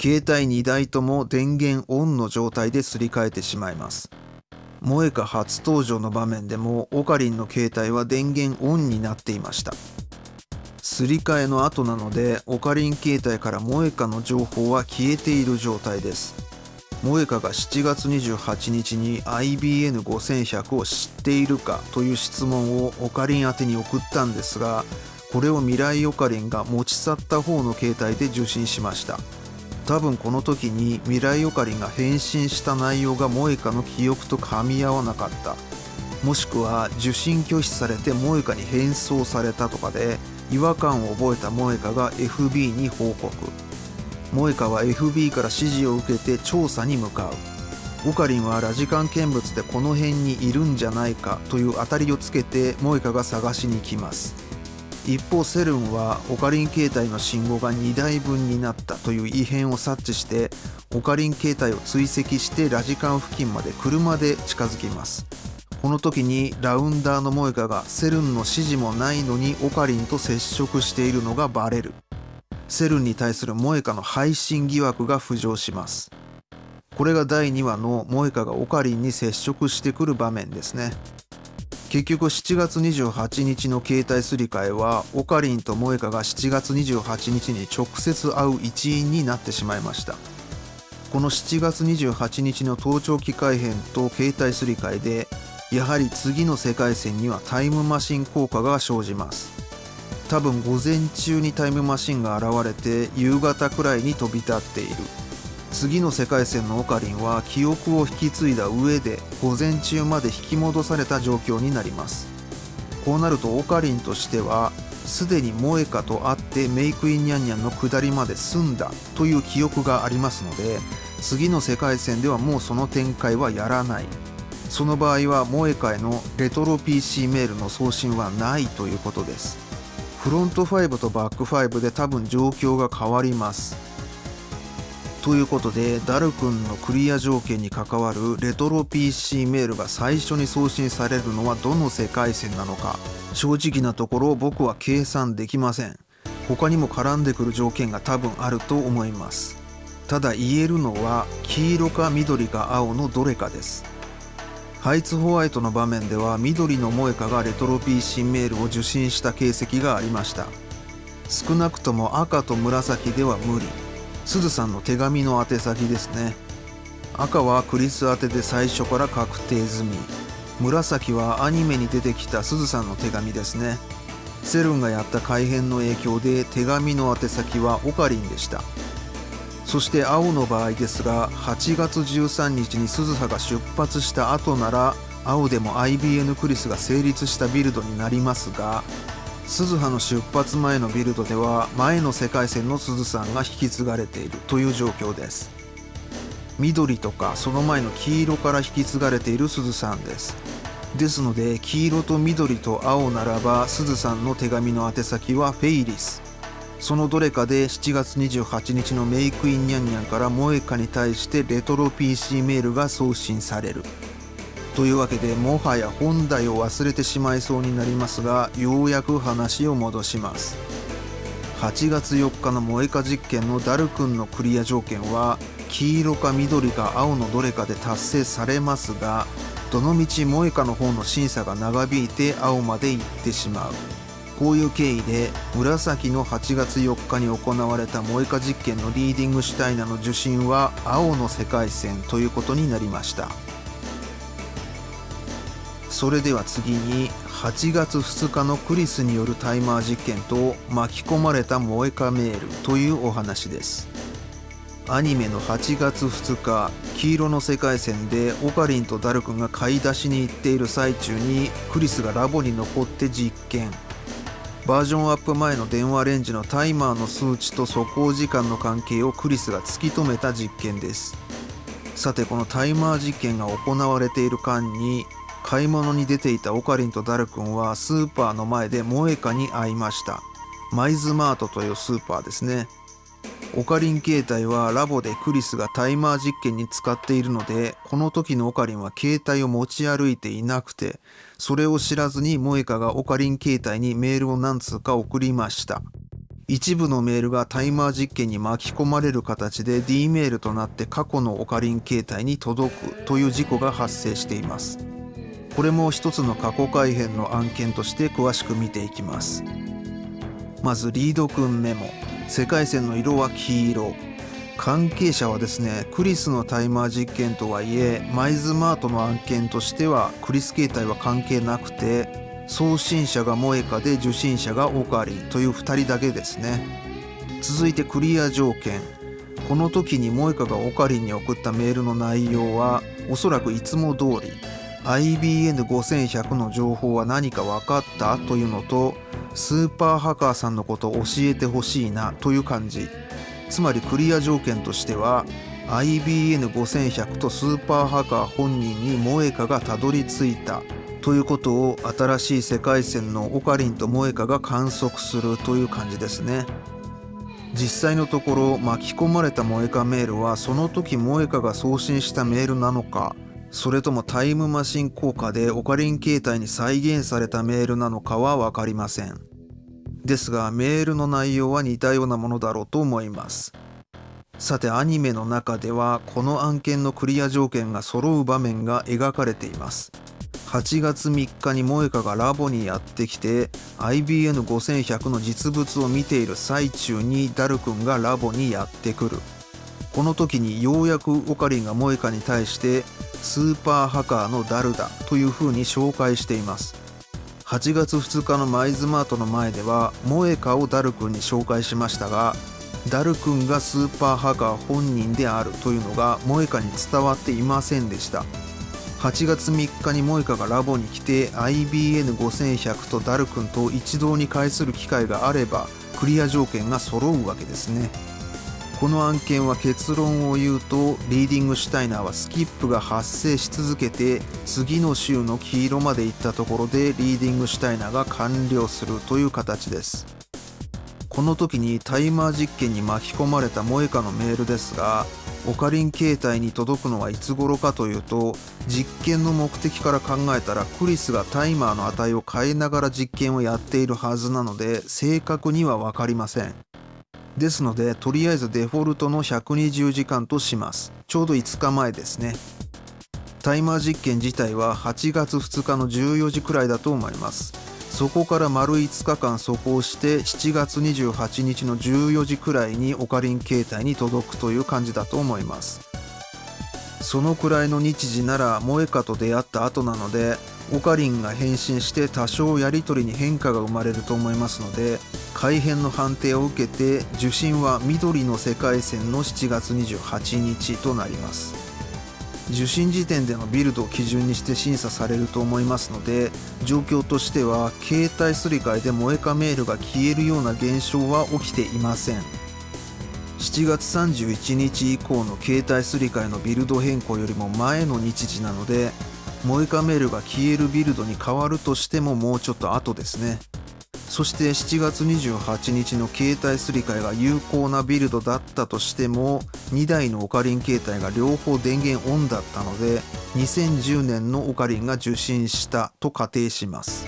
携帯2台とも電源オンの状態ですり替えてしまいます。萌か初登場の場面でもオカリンの携帯は電源オンになっていました。すり替えの後なのでオカリン携帯から萌かの情報は消えている状態です。萌かが7月28日に IBN5100 を知っているかという質問をオカリン宛てに送ったんですがこれを未来オカリンが持ち去った方の携帯で受信しました。多分この時に未来オカリンが返信した内容が萌カの記憶と噛み合わなかった。もしくは受信拒否されて萌カに返送されたとかで違和感を覚えた萌カが FB に報告。萌カは FB から指示を受けて調査に向かう。オカリンはラジカン見物でこの辺にいるんじゃないかという当たりをつけて萌カが探しに来ます。一方セルンはオカリン携帯の信号が2台分になったという異変を察知してオカリン携帯を追跡してラジカン付近まで車で近づきます。この時にラウンダーのモエカがセルンの指示もないのにオカリンと接触しているのがバレる。セルンに対するモエカの配信疑惑が浮上します。これが第2話のモエカがオカリンに接触してくる場面ですね。結局7月28日の携帯すり替えはオカリンと萌カが7月28日に直接会う一員になってしまいました。この7月28日の盗聴機改変と携帯すり替えでやはり次の世界線にはタイムマシン効果が生じます。多分午前中にタイムマシンが現れて夕方くらいに飛び立っている。次の世界線のオカリンは記憶を引き継いだ上で午前中まで引き戻された状況になります。こうなるとオカリンとしてはすでに萌えかと会ってメイクインニャンニャンの下りまで済んだという記憶がありますので次の世界線ではもうその展開はやらない。その場合は萌えかへのレトロ PC メールの送信はないということです。フロント5とバック5で多分状況が変わります。ということでダル君のクリア条件に関わるレトロ PC メールが最初に送信されるのはどの世界線なのか。正直なところ僕は計算できません。他にも絡んでくる条件が多分あると思います。ただ言えるのは黄色か緑か青のどれかです。ハイツホワイトの場面では緑の萌香がレトロ PC メールを受信した形跡がありました。少なくとも赤と紫では無理。すずさんの手紙の宛先ですね。赤はクリス宛てで最初から確定済み。紫はアニメに出てきたすずさんの手紙ですね。セルンがやった改変の影響で手紙の宛先はオカリンでした。そして青の場合ですが8月13日に鈴葉が出発した後なら青でも IBN クリスが成立したビルドになりますが鈴葉の出発前のビルドでは前の世界線の鈴さんが引き継がれているという状況です。緑とかその前の黄色から引き継がれている鈴さんです。ですので黄色と緑と青ならば鈴さんの手紙の宛先はフェイリス。そのどれかで7月28日のメイクインニャンニャンから萌香に対してレトロ PC メールが送信される。というわけでもはや本題を忘れてしまいそうになりますがようやく話を戻します。8月4日の萌香実験のダル君のクリア条件は黄色か緑か青のどれかで達成されますがどのみち萌香の方の審査が長引いて青まで行ってしまう。こういう経緯で紫の8月4日に行われた萌香実験のリーディングシュタイナの受信は青の世界線ということになりました。それでは次に8月2日のクリスによるタイマー実験と巻き込まれた萌香メールというお話です。アニメの8月2日黄色の世界線でオカリンとダルクが買い出しに行っている最中にクリスがラボに残って実験。バージョンアップ前の電話レンジのタイマーの数値と走行時間の関係をクリスが突き止めた実験です。さてこのタイマー実験が行われている間に買い物に出ていたオカリンとダル君はスーパーの前で萌香に会いました。マイズマートというスーパーですね。オカリン携帯はラボでクリスがタイマー実験に使っているのでこの時のオカリンは携帯を持ち歩いていなくてそれを知らずに萌香がオカリン携帯にメールを何通か送りました。一部のメールがタイマー実験に巻き込まれる形で D メールとなって過去のオカリン携帯に届くという事故が発生しています。これも一つの過去改変の案件として詳しく見ていきます。まずリードくんメモ。世界線の色は黄色。関係者はですねクリスのタイマー実験とはいえマイズマートの案件としてはクリス携帯は関係なくて送信者が萌香で受信者がオカリという2人だけですね。続いてクリア条件。この時に萌香がオカリに送ったメールの内容はおそらくいつも通り。IBN5100 の情報は何か分かった？というのとスーパーハカーさんのことを教えてほしいな？という感じ。つまりクリア条件としては IBN5100 とスーパーハカー本人に萌香がたどり着いたということを新しい世界線のオカリンと萌香が観測するという感じですね。実際のところ巻き込まれた萌香メールはその時萌香が送信したメールなのかそれともタイムマシン効果でオカリン携帯に再現されたメールなのかは分かりません。ですがメールの内容は似たようなものだろうと思います。さてアニメの中ではこの案件のクリア条件が揃う場面が描かれています。8月3日に萌香がラボにやってきて IBN5100 の実物を見ている最中にダル君がラボにやってくる。この時にようやくオカリンが萌香に対してスーパーハカーのダルだというふうに紹介しています。8月2日のマイズマートの前では萌香をダル君に紹介しましたがダル君がスーパーハカー本人であるというのが萌香に伝わっていませんでした。8月3日に萌香がラボに来て IBN5100 とダル君と一堂に会する機会があればクリア条件が揃うわけですね。この案件は結論を言うとリーディングシュタイナーはスキップが発生し続けて次の週の黄色まで行ったところでリーディングシュタイナーが完了するという形です。この時にタイマー実験に巻き込まれた萌香のメールですがオカリン携帯に届くのはいつ頃かというと実験の目的から考えたらクリスがタイマーの値を変えながら実験をやっているはずなので正確には分かりません。ですのでとりあえずデフォルトの120時間とします。ちょうど5日前ですね。タイマー実験自体は8月2日の14時くらいだと思います。そこから丸5日間走行して7月28日の14時くらいにオカリン携帯に届くという感じだと思います。そのくらいの日時なら萌歌と出会った後なのでオカリンが返信して多少やり取りに変化が生まれると思いますので改変の判定を受けて受信は緑の世界線の7月28日となります。受信時点でのビルドを基準にして審査されると思いますので状況としては携帯すり替えで萌えかメールが消えるような現象は起きていません。7月31日以降の携帯すり替えのビルド変更よりも前の日時なので萌えかメールが消えるビルドに変わるとしてももうちょっと後ですね。そして7月28日の携帯すり替えが有効なビルドだったとしても2台のオカリン携帯が両方電源オンだったので2010年のオカリンが受信したと仮定します。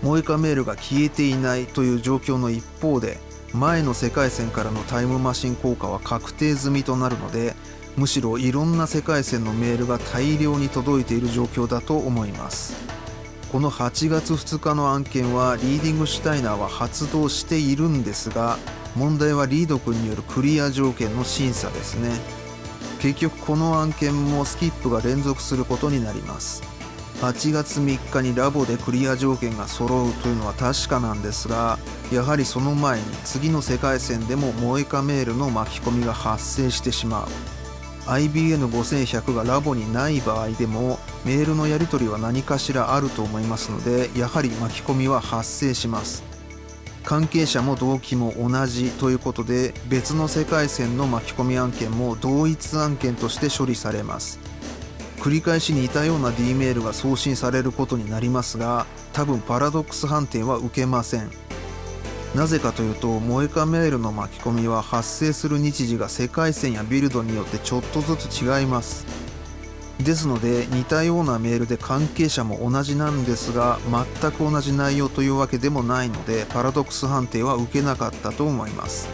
萌えかメールが消えていないという状況の一方で前の世界線からのタイムマシン効果は確定済みとなるのでむしろいろんな世界線のメールが大量に届いている状況だと思います。この8月2日の案件はリーディングシュタイナーは発動しているんですが問題はリード君によるクリア条件の審査ですね。結局この案件もスキップが連続することになります。8月3日にラボでクリア条件が揃うというのは確かなんですがやはりその前に次の世界線でも萌えかメールの巻き込みが発生してしまう。IBN5100 がラボにない場合でもメールのやり取りは何かしらあると思いますのでやはり巻き込みは発生します。関係者も動機も同じということで別の世界線の巻き込み案件も同一案件として処理されます。繰り返し似たような D メールが送信されることになりますが多分パラドックス判定は受けません。なぜかというと萌えかメールの巻き込みは発生する日時が世界線やビルドによってちょっとずつ違います。ですので似たようなメールで関係者も同じなんですが全く同じ内容というわけでもないのでパラドックス判定は受けなかったと思います。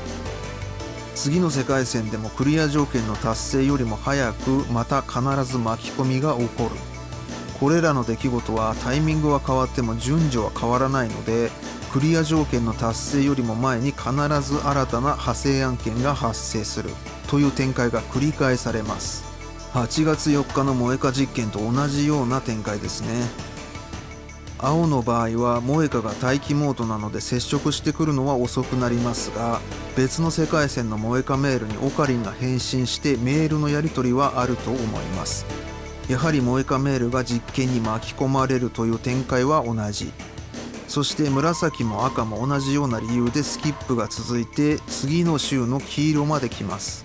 次の世界線でもクリア条件の達成よりも早くまた必ず巻き込みが起こる。これらの出来事はタイミングは変わっても順序は変わらないのでクリア条件の達成よりも前に必ず新たな派生案件が発生するという展開が繰り返されます。8月4日の萌えか実験と同じような展開ですね。青の場合は萌えかが待機モードなので接触してくるのは遅くなりますが別の世界線の萌えかメールにオカリンが返信してメールのやり取りはあると思います。やはり萌えかメールが実験に巻き込まれるという展開は同じ。そして紫も赤も同じような理由でスキップが続いて次の週の黄色まで来ます。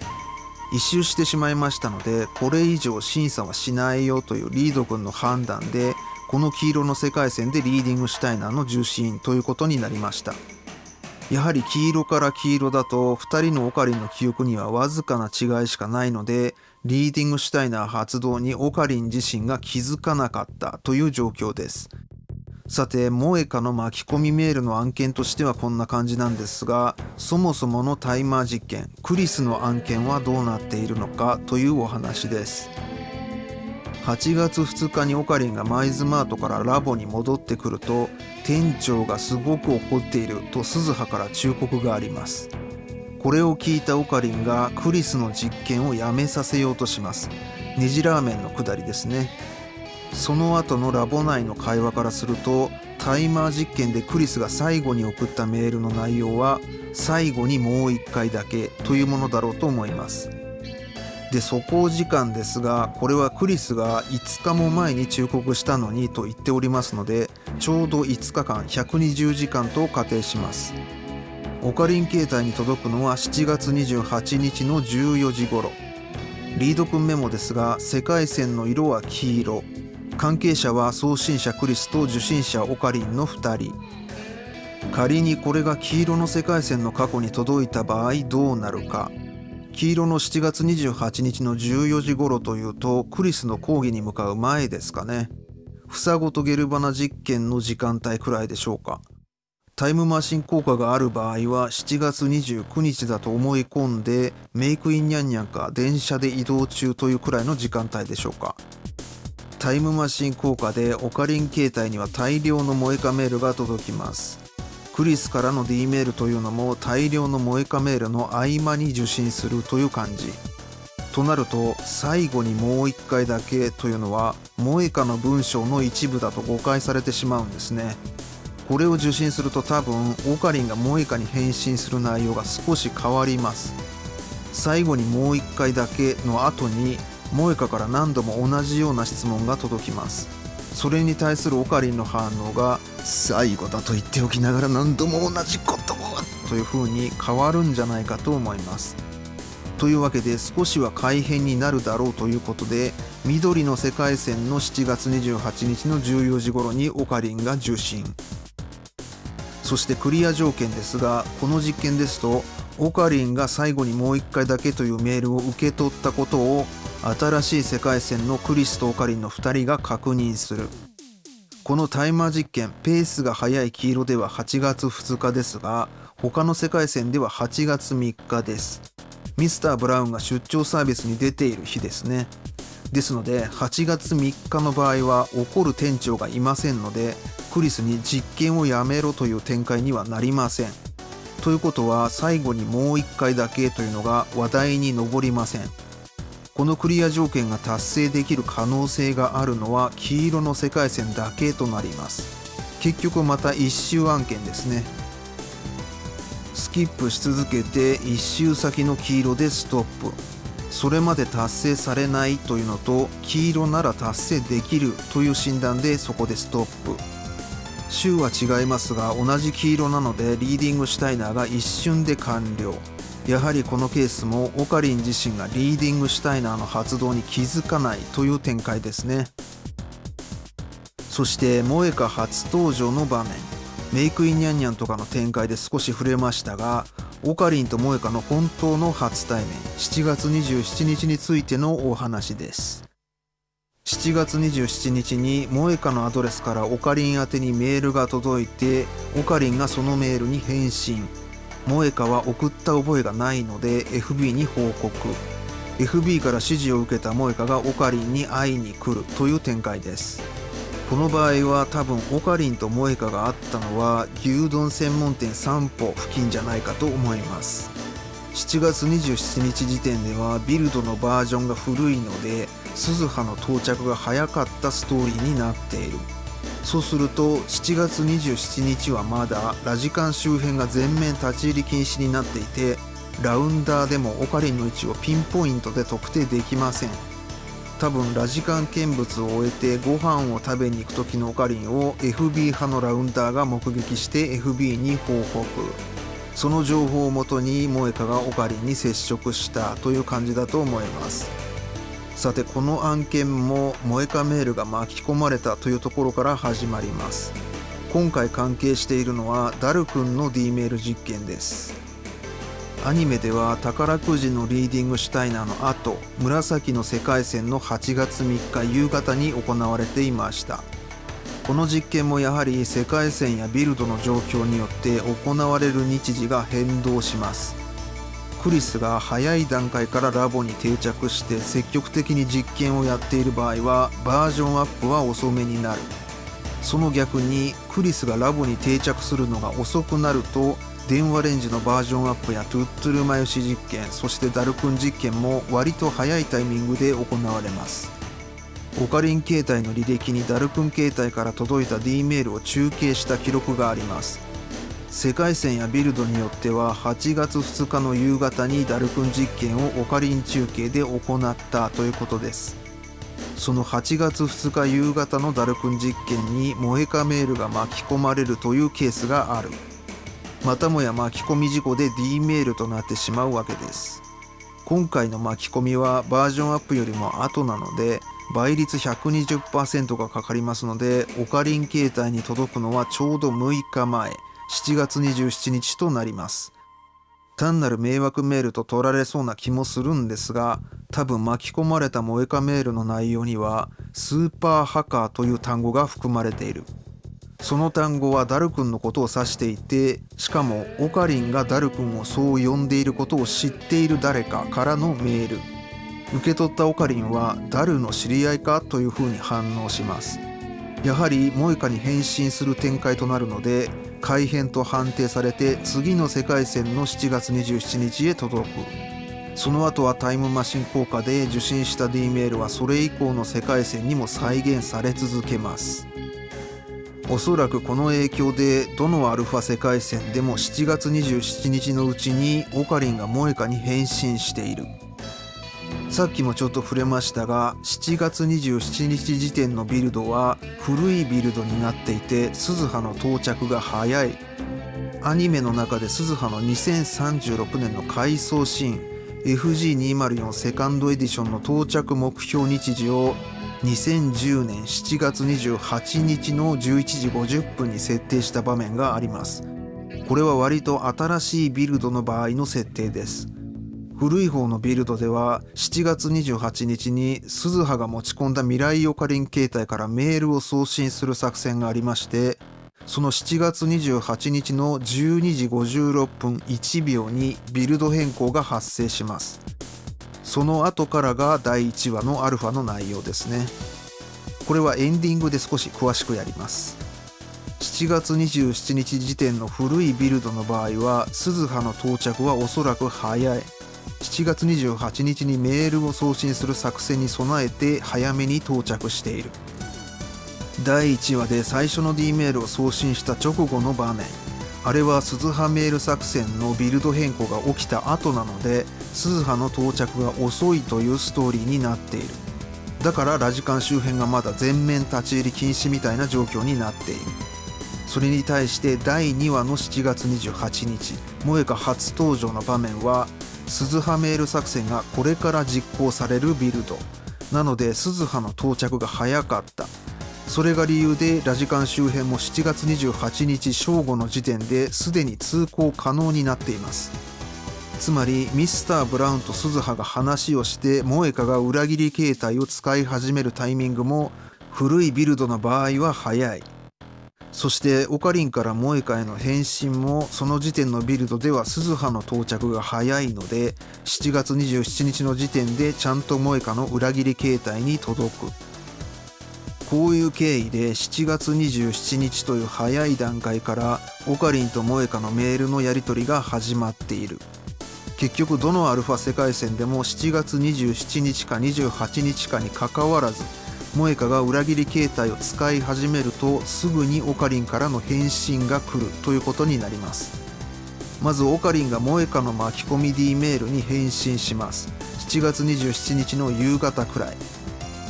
一周してしまいましたのでこれ以上審査はしないよというリード君の判断でこの黄色の世界線でリーディングシュタイナーの重心ということになりました。やはり黄色から黄色だと2人のオカリンの記憶にはわずかな違いしかないのでリーディングシュタイナー発動にオカリン自身が気づかなかったという状況です。さて萌えかの巻き込みメールの案件としてはこんな感じなんですがそもそものタイマー実験クリスの案件はどうなっているのかというお話です。8月2日にオカリンがマイズマートからラボに戻ってくると店長がすごく怒っていると鈴葉から忠告があります。これを聞いたオカリンがクリスの実験をやめさせようとします。ネジラーメンのくだりですね。その後のラボ内の会話からするとタイマー実験でクリスが最後に送ったメールの内容は最後にもう一回だけというものだろうと思います。で走行時間ですがこれはクリスが5日も前に忠告したのにと言っておりますのでちょうど5日間120時間と仮定します。オカリン携帯に届くのは7月28日の14時頃。リード君メモですが世界線の色は黄色。関係者は送信者クリスと受信者オカリンの2人。仮にこれが黄色の世界線の過去に届いた場合どうなるか。黄色の7月28日の14時頃というとクリスの講義に向かう前ですかね。房ごとゲルバナ実験の時間帯くらいでしょうか。タイムマシン効果がある場合は7月29日だと思い込んでメイクインニャンニャンか電車で移動中というくらいの時間帯でしょうか。タイムマシン効果でオカリン携帯には大量の萌えかメールが届きます。クリスからの D メールというのも大量の萌えかメールの合間に受信するという感じ。となると最後にもう一回だけというのは萌えかの文章の一部だと誤解されてしまうんですね。これを受信すると多分オカリンが萌えかに返信する内容が少し変わります。最後にもう一回だけの後に萌えから何度も同じような質問が届きます。それに対するオカリンの反応が最後だと言っておきながら何度も同じことをという風に変わるんじゃないかと思います。というわけで少しは改変になるだろうということで緑の世界線の7月28日の14時頃にオカリンが受信そしてクリア条件ですがこの実験ですとオカリンが最後にもう一回だけというメールを受け取ったことを新しい世界線のクリスとオカリンの2人が確認する。このタイマー実験ペースが速い黄色では8月2日ですが他の世界線では8月3日です。ミスター・ブラウンが出張サービスに出ている日ですね。ですので8月3日の場合は怒る店長がいませんのでクリスに実験をやめろという展開にはなりません。ということは最後にもう1回だけというのが話題に上りません。このクリア条件が達成できる可能性があるのは黄色の世界線だけとなります。結局また一周案件ですね。スキップし続けて1周先の黄色でストップ。それまで達成されないというのと黄色なら達成できるという診断でそこでストップ。週は違いますが同じ黄色なのでリーディングシュタイナーが一瞬で完了。やはりこのケースもオカリン自身がリーディングシュタイナーの発動に気づかないという展開ですね。そして萌えか初登場の場面。メイクインニャンニャンとかの展開で少し触れましたがオカリンと萌えかの本当の初対面。7月27日についてのお話です。7月27日に萌えかのアドレスからオカリン宛てにメールが届いてオカリンがそのメールに返信。萌香は送った覚えがないので FB に報告。FB から指示を受けた萌香がオカリンに会いに来るという展開です。この場合は多分オカリンと萌香があったのは牛丼専門店散歩付近じゃないかと思います。7月27日時点ではビルドのバージョンが古いので鈴葉の到着が早かったストーリーになっている。そうすると7月27日はまだラジカン周辺が全面立ち入り禁止になっていてラウンダーでもオカリンの位置をピンポイントで特定できません。多分ラジカン見物を終えてご飯を食べに行く時のオカリンを FB 派のラウンダーが目撃して FB に報告。その情報をもとに萌香がオカリンに接触したという感じだと思います。さてこの案件も萌香メールが巻き込まれたというところから始まります。今回関係しているのはダル君の D メール実験です。アニメでは宝くじのリーディングシュタイナーの後紫の世界線の8月3日夕方に行われていました。この実験もやはり世界線やビルドの状況によって行われる日時が変動します。クリスが早い段階からラボに定着して積極的に実験をやっている場合はバージョンアップは遅めになるその逆にクリスがラボに定着するのが遅くなると電話レンジのバージョンアップやトゥットゥルマヨシ実験そしてダルクン実験も割と早いタイミングで行われます。オカリン携帯の履歴にダルクン携帯から届いた D メールを中継した記録があります。世界線やビルドによっては8月2日の夕方にダルクン実験をオカリン中継で行ったということです。その8月2日夕方のダルクン実験に萌えかメールが巻き込まれるというケースがある。またもや巻き込み事故で D メールとなってしまうわけです。今回の巻き込みはバージョンアップよりも後なので倍率120%がかかりますのでオカリン携帯に届くのはちょうど6日前。7月27日となります。単なる迷惑メールと取られそうな気もするんですが多分巻き込まれた萌えかメールの内容にはスーパーハカーという単語が含まれている。その単語はダル君のことを指していてしかもオカリンがダル君をそう呼んでいることを知っている誰かからのメール。受け取ったオカリンはダルの知り合いかというふうに反応します。やはりモエカに変身する展開となるので改変と判定されて次の世界戦の7月27日へ届く。その後はタイムマシン効果で受信した D メールはそれ以降の世界線にも再現され続けます。おそらくこの影響でどのアルファ世界線でも7月27日のうちにオカリンがモエカに変身している。さっきもちょっと触れましたが7月27日時点のビルドは古いビルドになっていて鈴葉の到着が早い。アニメの中で鈴葉の2036年の回想シーン。FG204 セカンドエディションの到着目標日時を2010年7月28日の11時50分に設定した場面があります。これは割と新しいビルドの場合の設定です。古い方のビルドでは7月28日に鈴葉が持ち込んだ未来オカリン携帯からメールを送信する作戦がありましてその7月28日の12時56分1秒にビルド変更が発生します。その後からが第1話のアルファの内容ですね。これはエンディングで少し詳しくやります。7月27日時点の古いビルドの場合は鈴葉の到着はおそらく早い。7月28日にメールを送信する作戦に備えて早めに到着している。第1話で最初の D メールを送信した直後の場面。あれは鈴葉メール作戦のビルド変更が起きた後なので鈴葉の到着が遅いというストーリーになっている。だからラジカン周辺がまだ全面立ち入り禁止みたいな状況になっている。それに対して第2話の7月28日萌香初登場の場面は鈴葉メール作戦がこれから実行されるビルド。なので鈴葉の到着が早かった。それが理由でラジカン周辺も7月28日正午の時点ですでに通行可能になっています。つまりミスター・ブラウンと鈴葉が話をして萌香が裏切り形態を使い始めるタイミングも古いビルドの場合は早い。そしてオカリンから萌香への返信もその時点のビルドでは鈴葉の到着が早いので7月27日の時点でちゃんと萌香の裏切り形態に届く。こういう経緯で7月27日という早い段階からオカリンと萌香のメールのやり取りが始まっている。結局どのアルファ世界線でも7月27日か28日かにかかわらず萌香が裏切り形態を使い始めるとすぐにオカリンからの返信が来るということになります。まずオカリンが萌香の巻き込み D メールに返信します。7月27日の夕方くらい。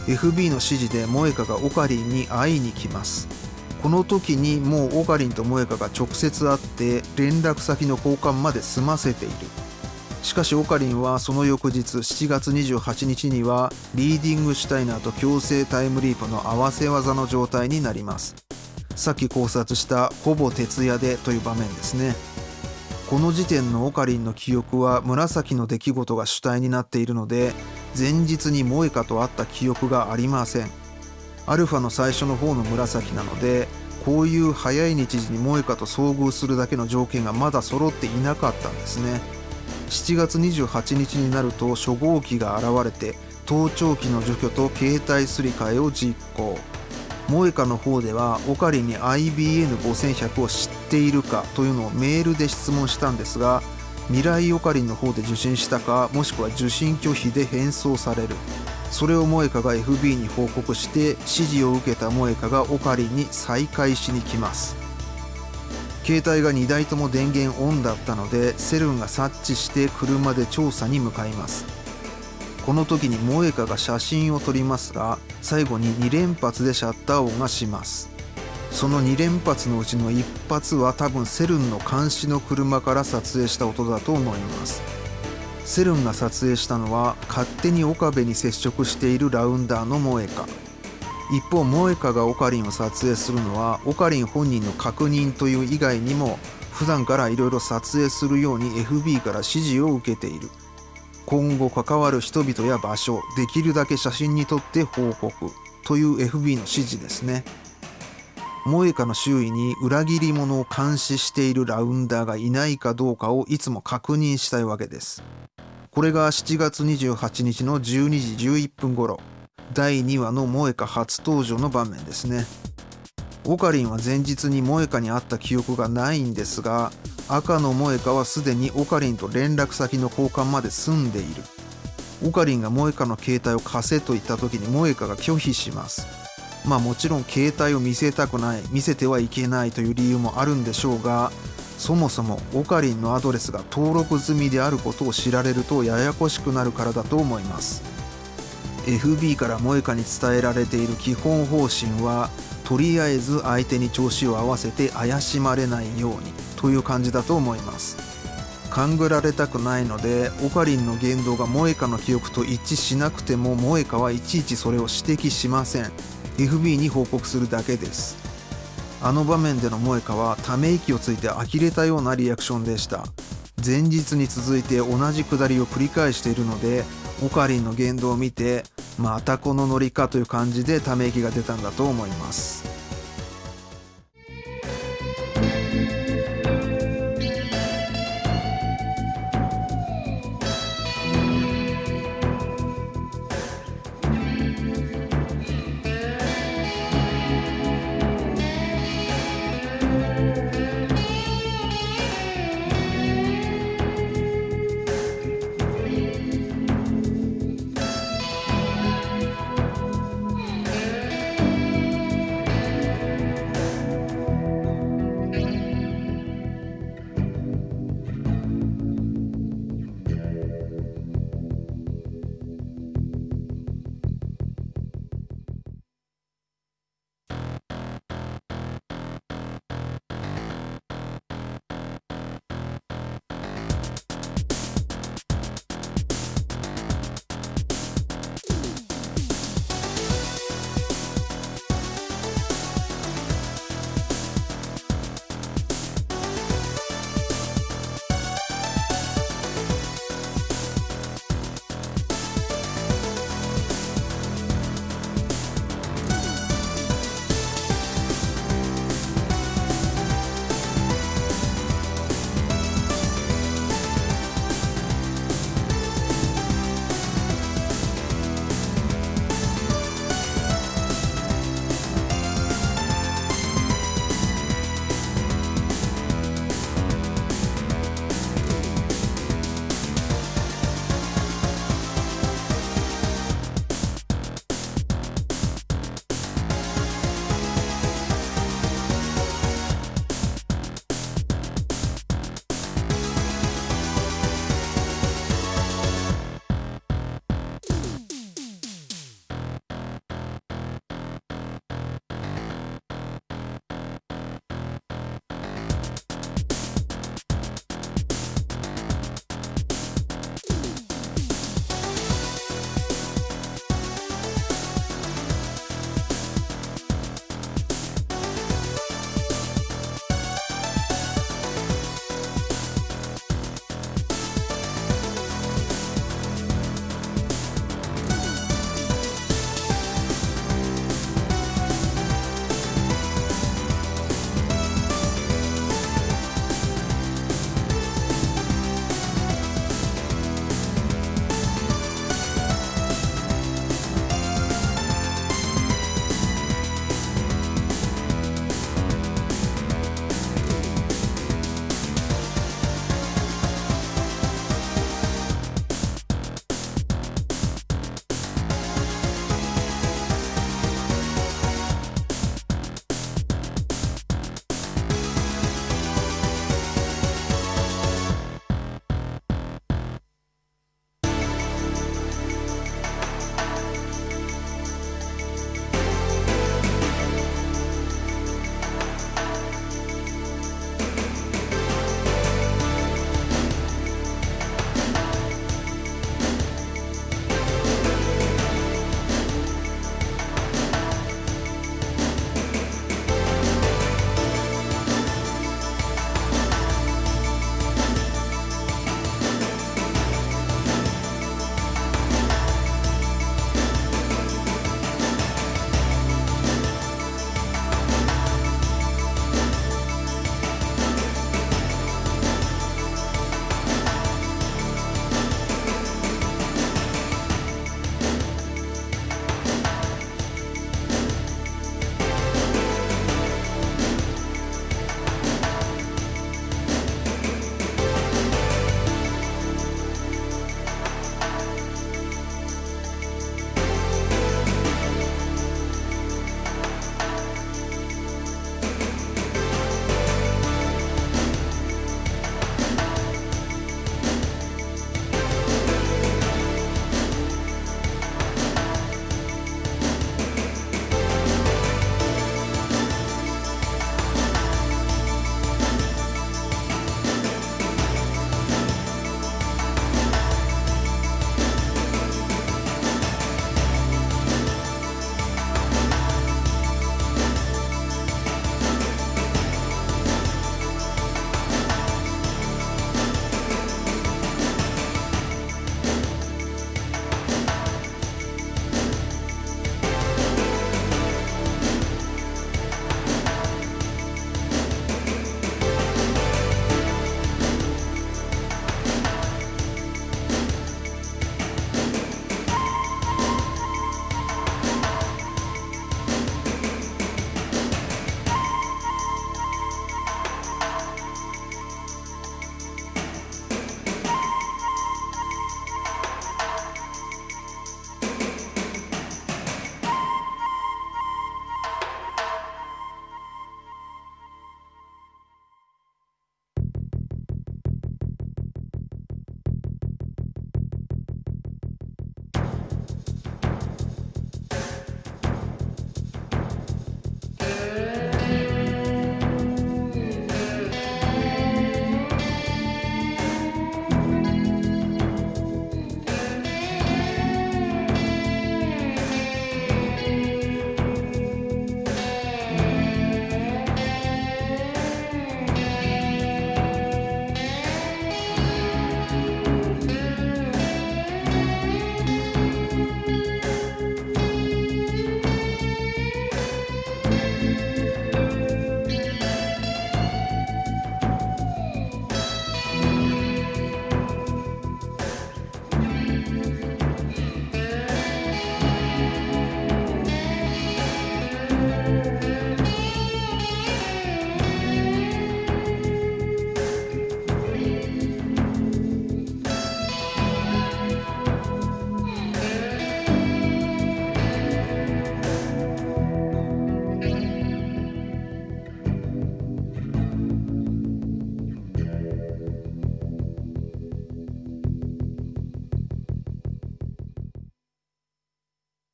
FB の指示で萌香がオカリンに会いに来ます。この時にもうオカリンと萌香が直接会って連絡先の交換まで済ませている。しかしオカリンはその翌日7月28日にはリーディングシュタイナーと強制タイムリープの合わせ技の状態になります。さっき考察したほぼ徹夜でという場面ですね。この時点のオカリンの記憶は紫の出来事が主体になっているので前日に萌香と会った記憶がありません。アルファの最初の方の紫なのでこういう早い日時に萌香と遭遇するだけの条件がまだ揃っていなかったんですね。7月28日になると初号機が現れて盗聴器の除去と携帯すり替えを実行。萌香の方ではオカリに IBN5100 を知っているかというのをメールで質問したんですが未来オカリンの方で受信したかもしくは受信拒否で返送される。それを萌香が FB に報告して指示を受けた萌香がオカリンに再開しに来ます。携帯が2台とも電源オンだったのでセルンが察知して車で調査に向かいます。この時に萌香が写真を撮りますが最後に2連発でシャッター音がします。その2連発のうちの1発は多分セルンの監視の車から撮影した音だと思います。セルンが撮影したのは勝手に岡部に接触しているラウンダーの萌香一方萌香がオカリンを撮影するのはオカリン本人の確認という以外にも普段からいろいろ撮影するように FB から指示を受けている。今後関わる人々や場所できるだけ写真に撮って報告という FB の指示ですね。萌香の周囲に裏切り者を監視しているラウンダーがいないかどうかをいつも確認したいわけです。これが7月28日の12時11分頃。第2話の萌香初登場の場面ですね。オカリンは前日に萌香に会った記憶がないんですが赤の萌香はすでにオカリンと連絡先の交換まで済んでいる。オカリンが萌香の携帯を貸せと言った時に萌香が拒否します。まあもちろん携帯を見せたくない見せてはいけないという理由もあるんでしょうがそもそもオカリンのアドレスが登録済みであることを知られるとややこしくなるからだと思います。FB から萌香に伝えられている基本方針はとりあえず相手に調子を合わせて怪しまれないようにという感じだと思います。勘ぐられたくないのでオカリンの言動が萌香の記憶と一致しなくても萌香はいちいちそれを指摘しません。FB に報告するだけです。あの場面での萌香はため息をついて呆れたようなリアクションでした。前日に続いて同じくだりを繰り返しているのでオカリンの言動を見てまたこのノリかという感じでため息が出たんだと思います。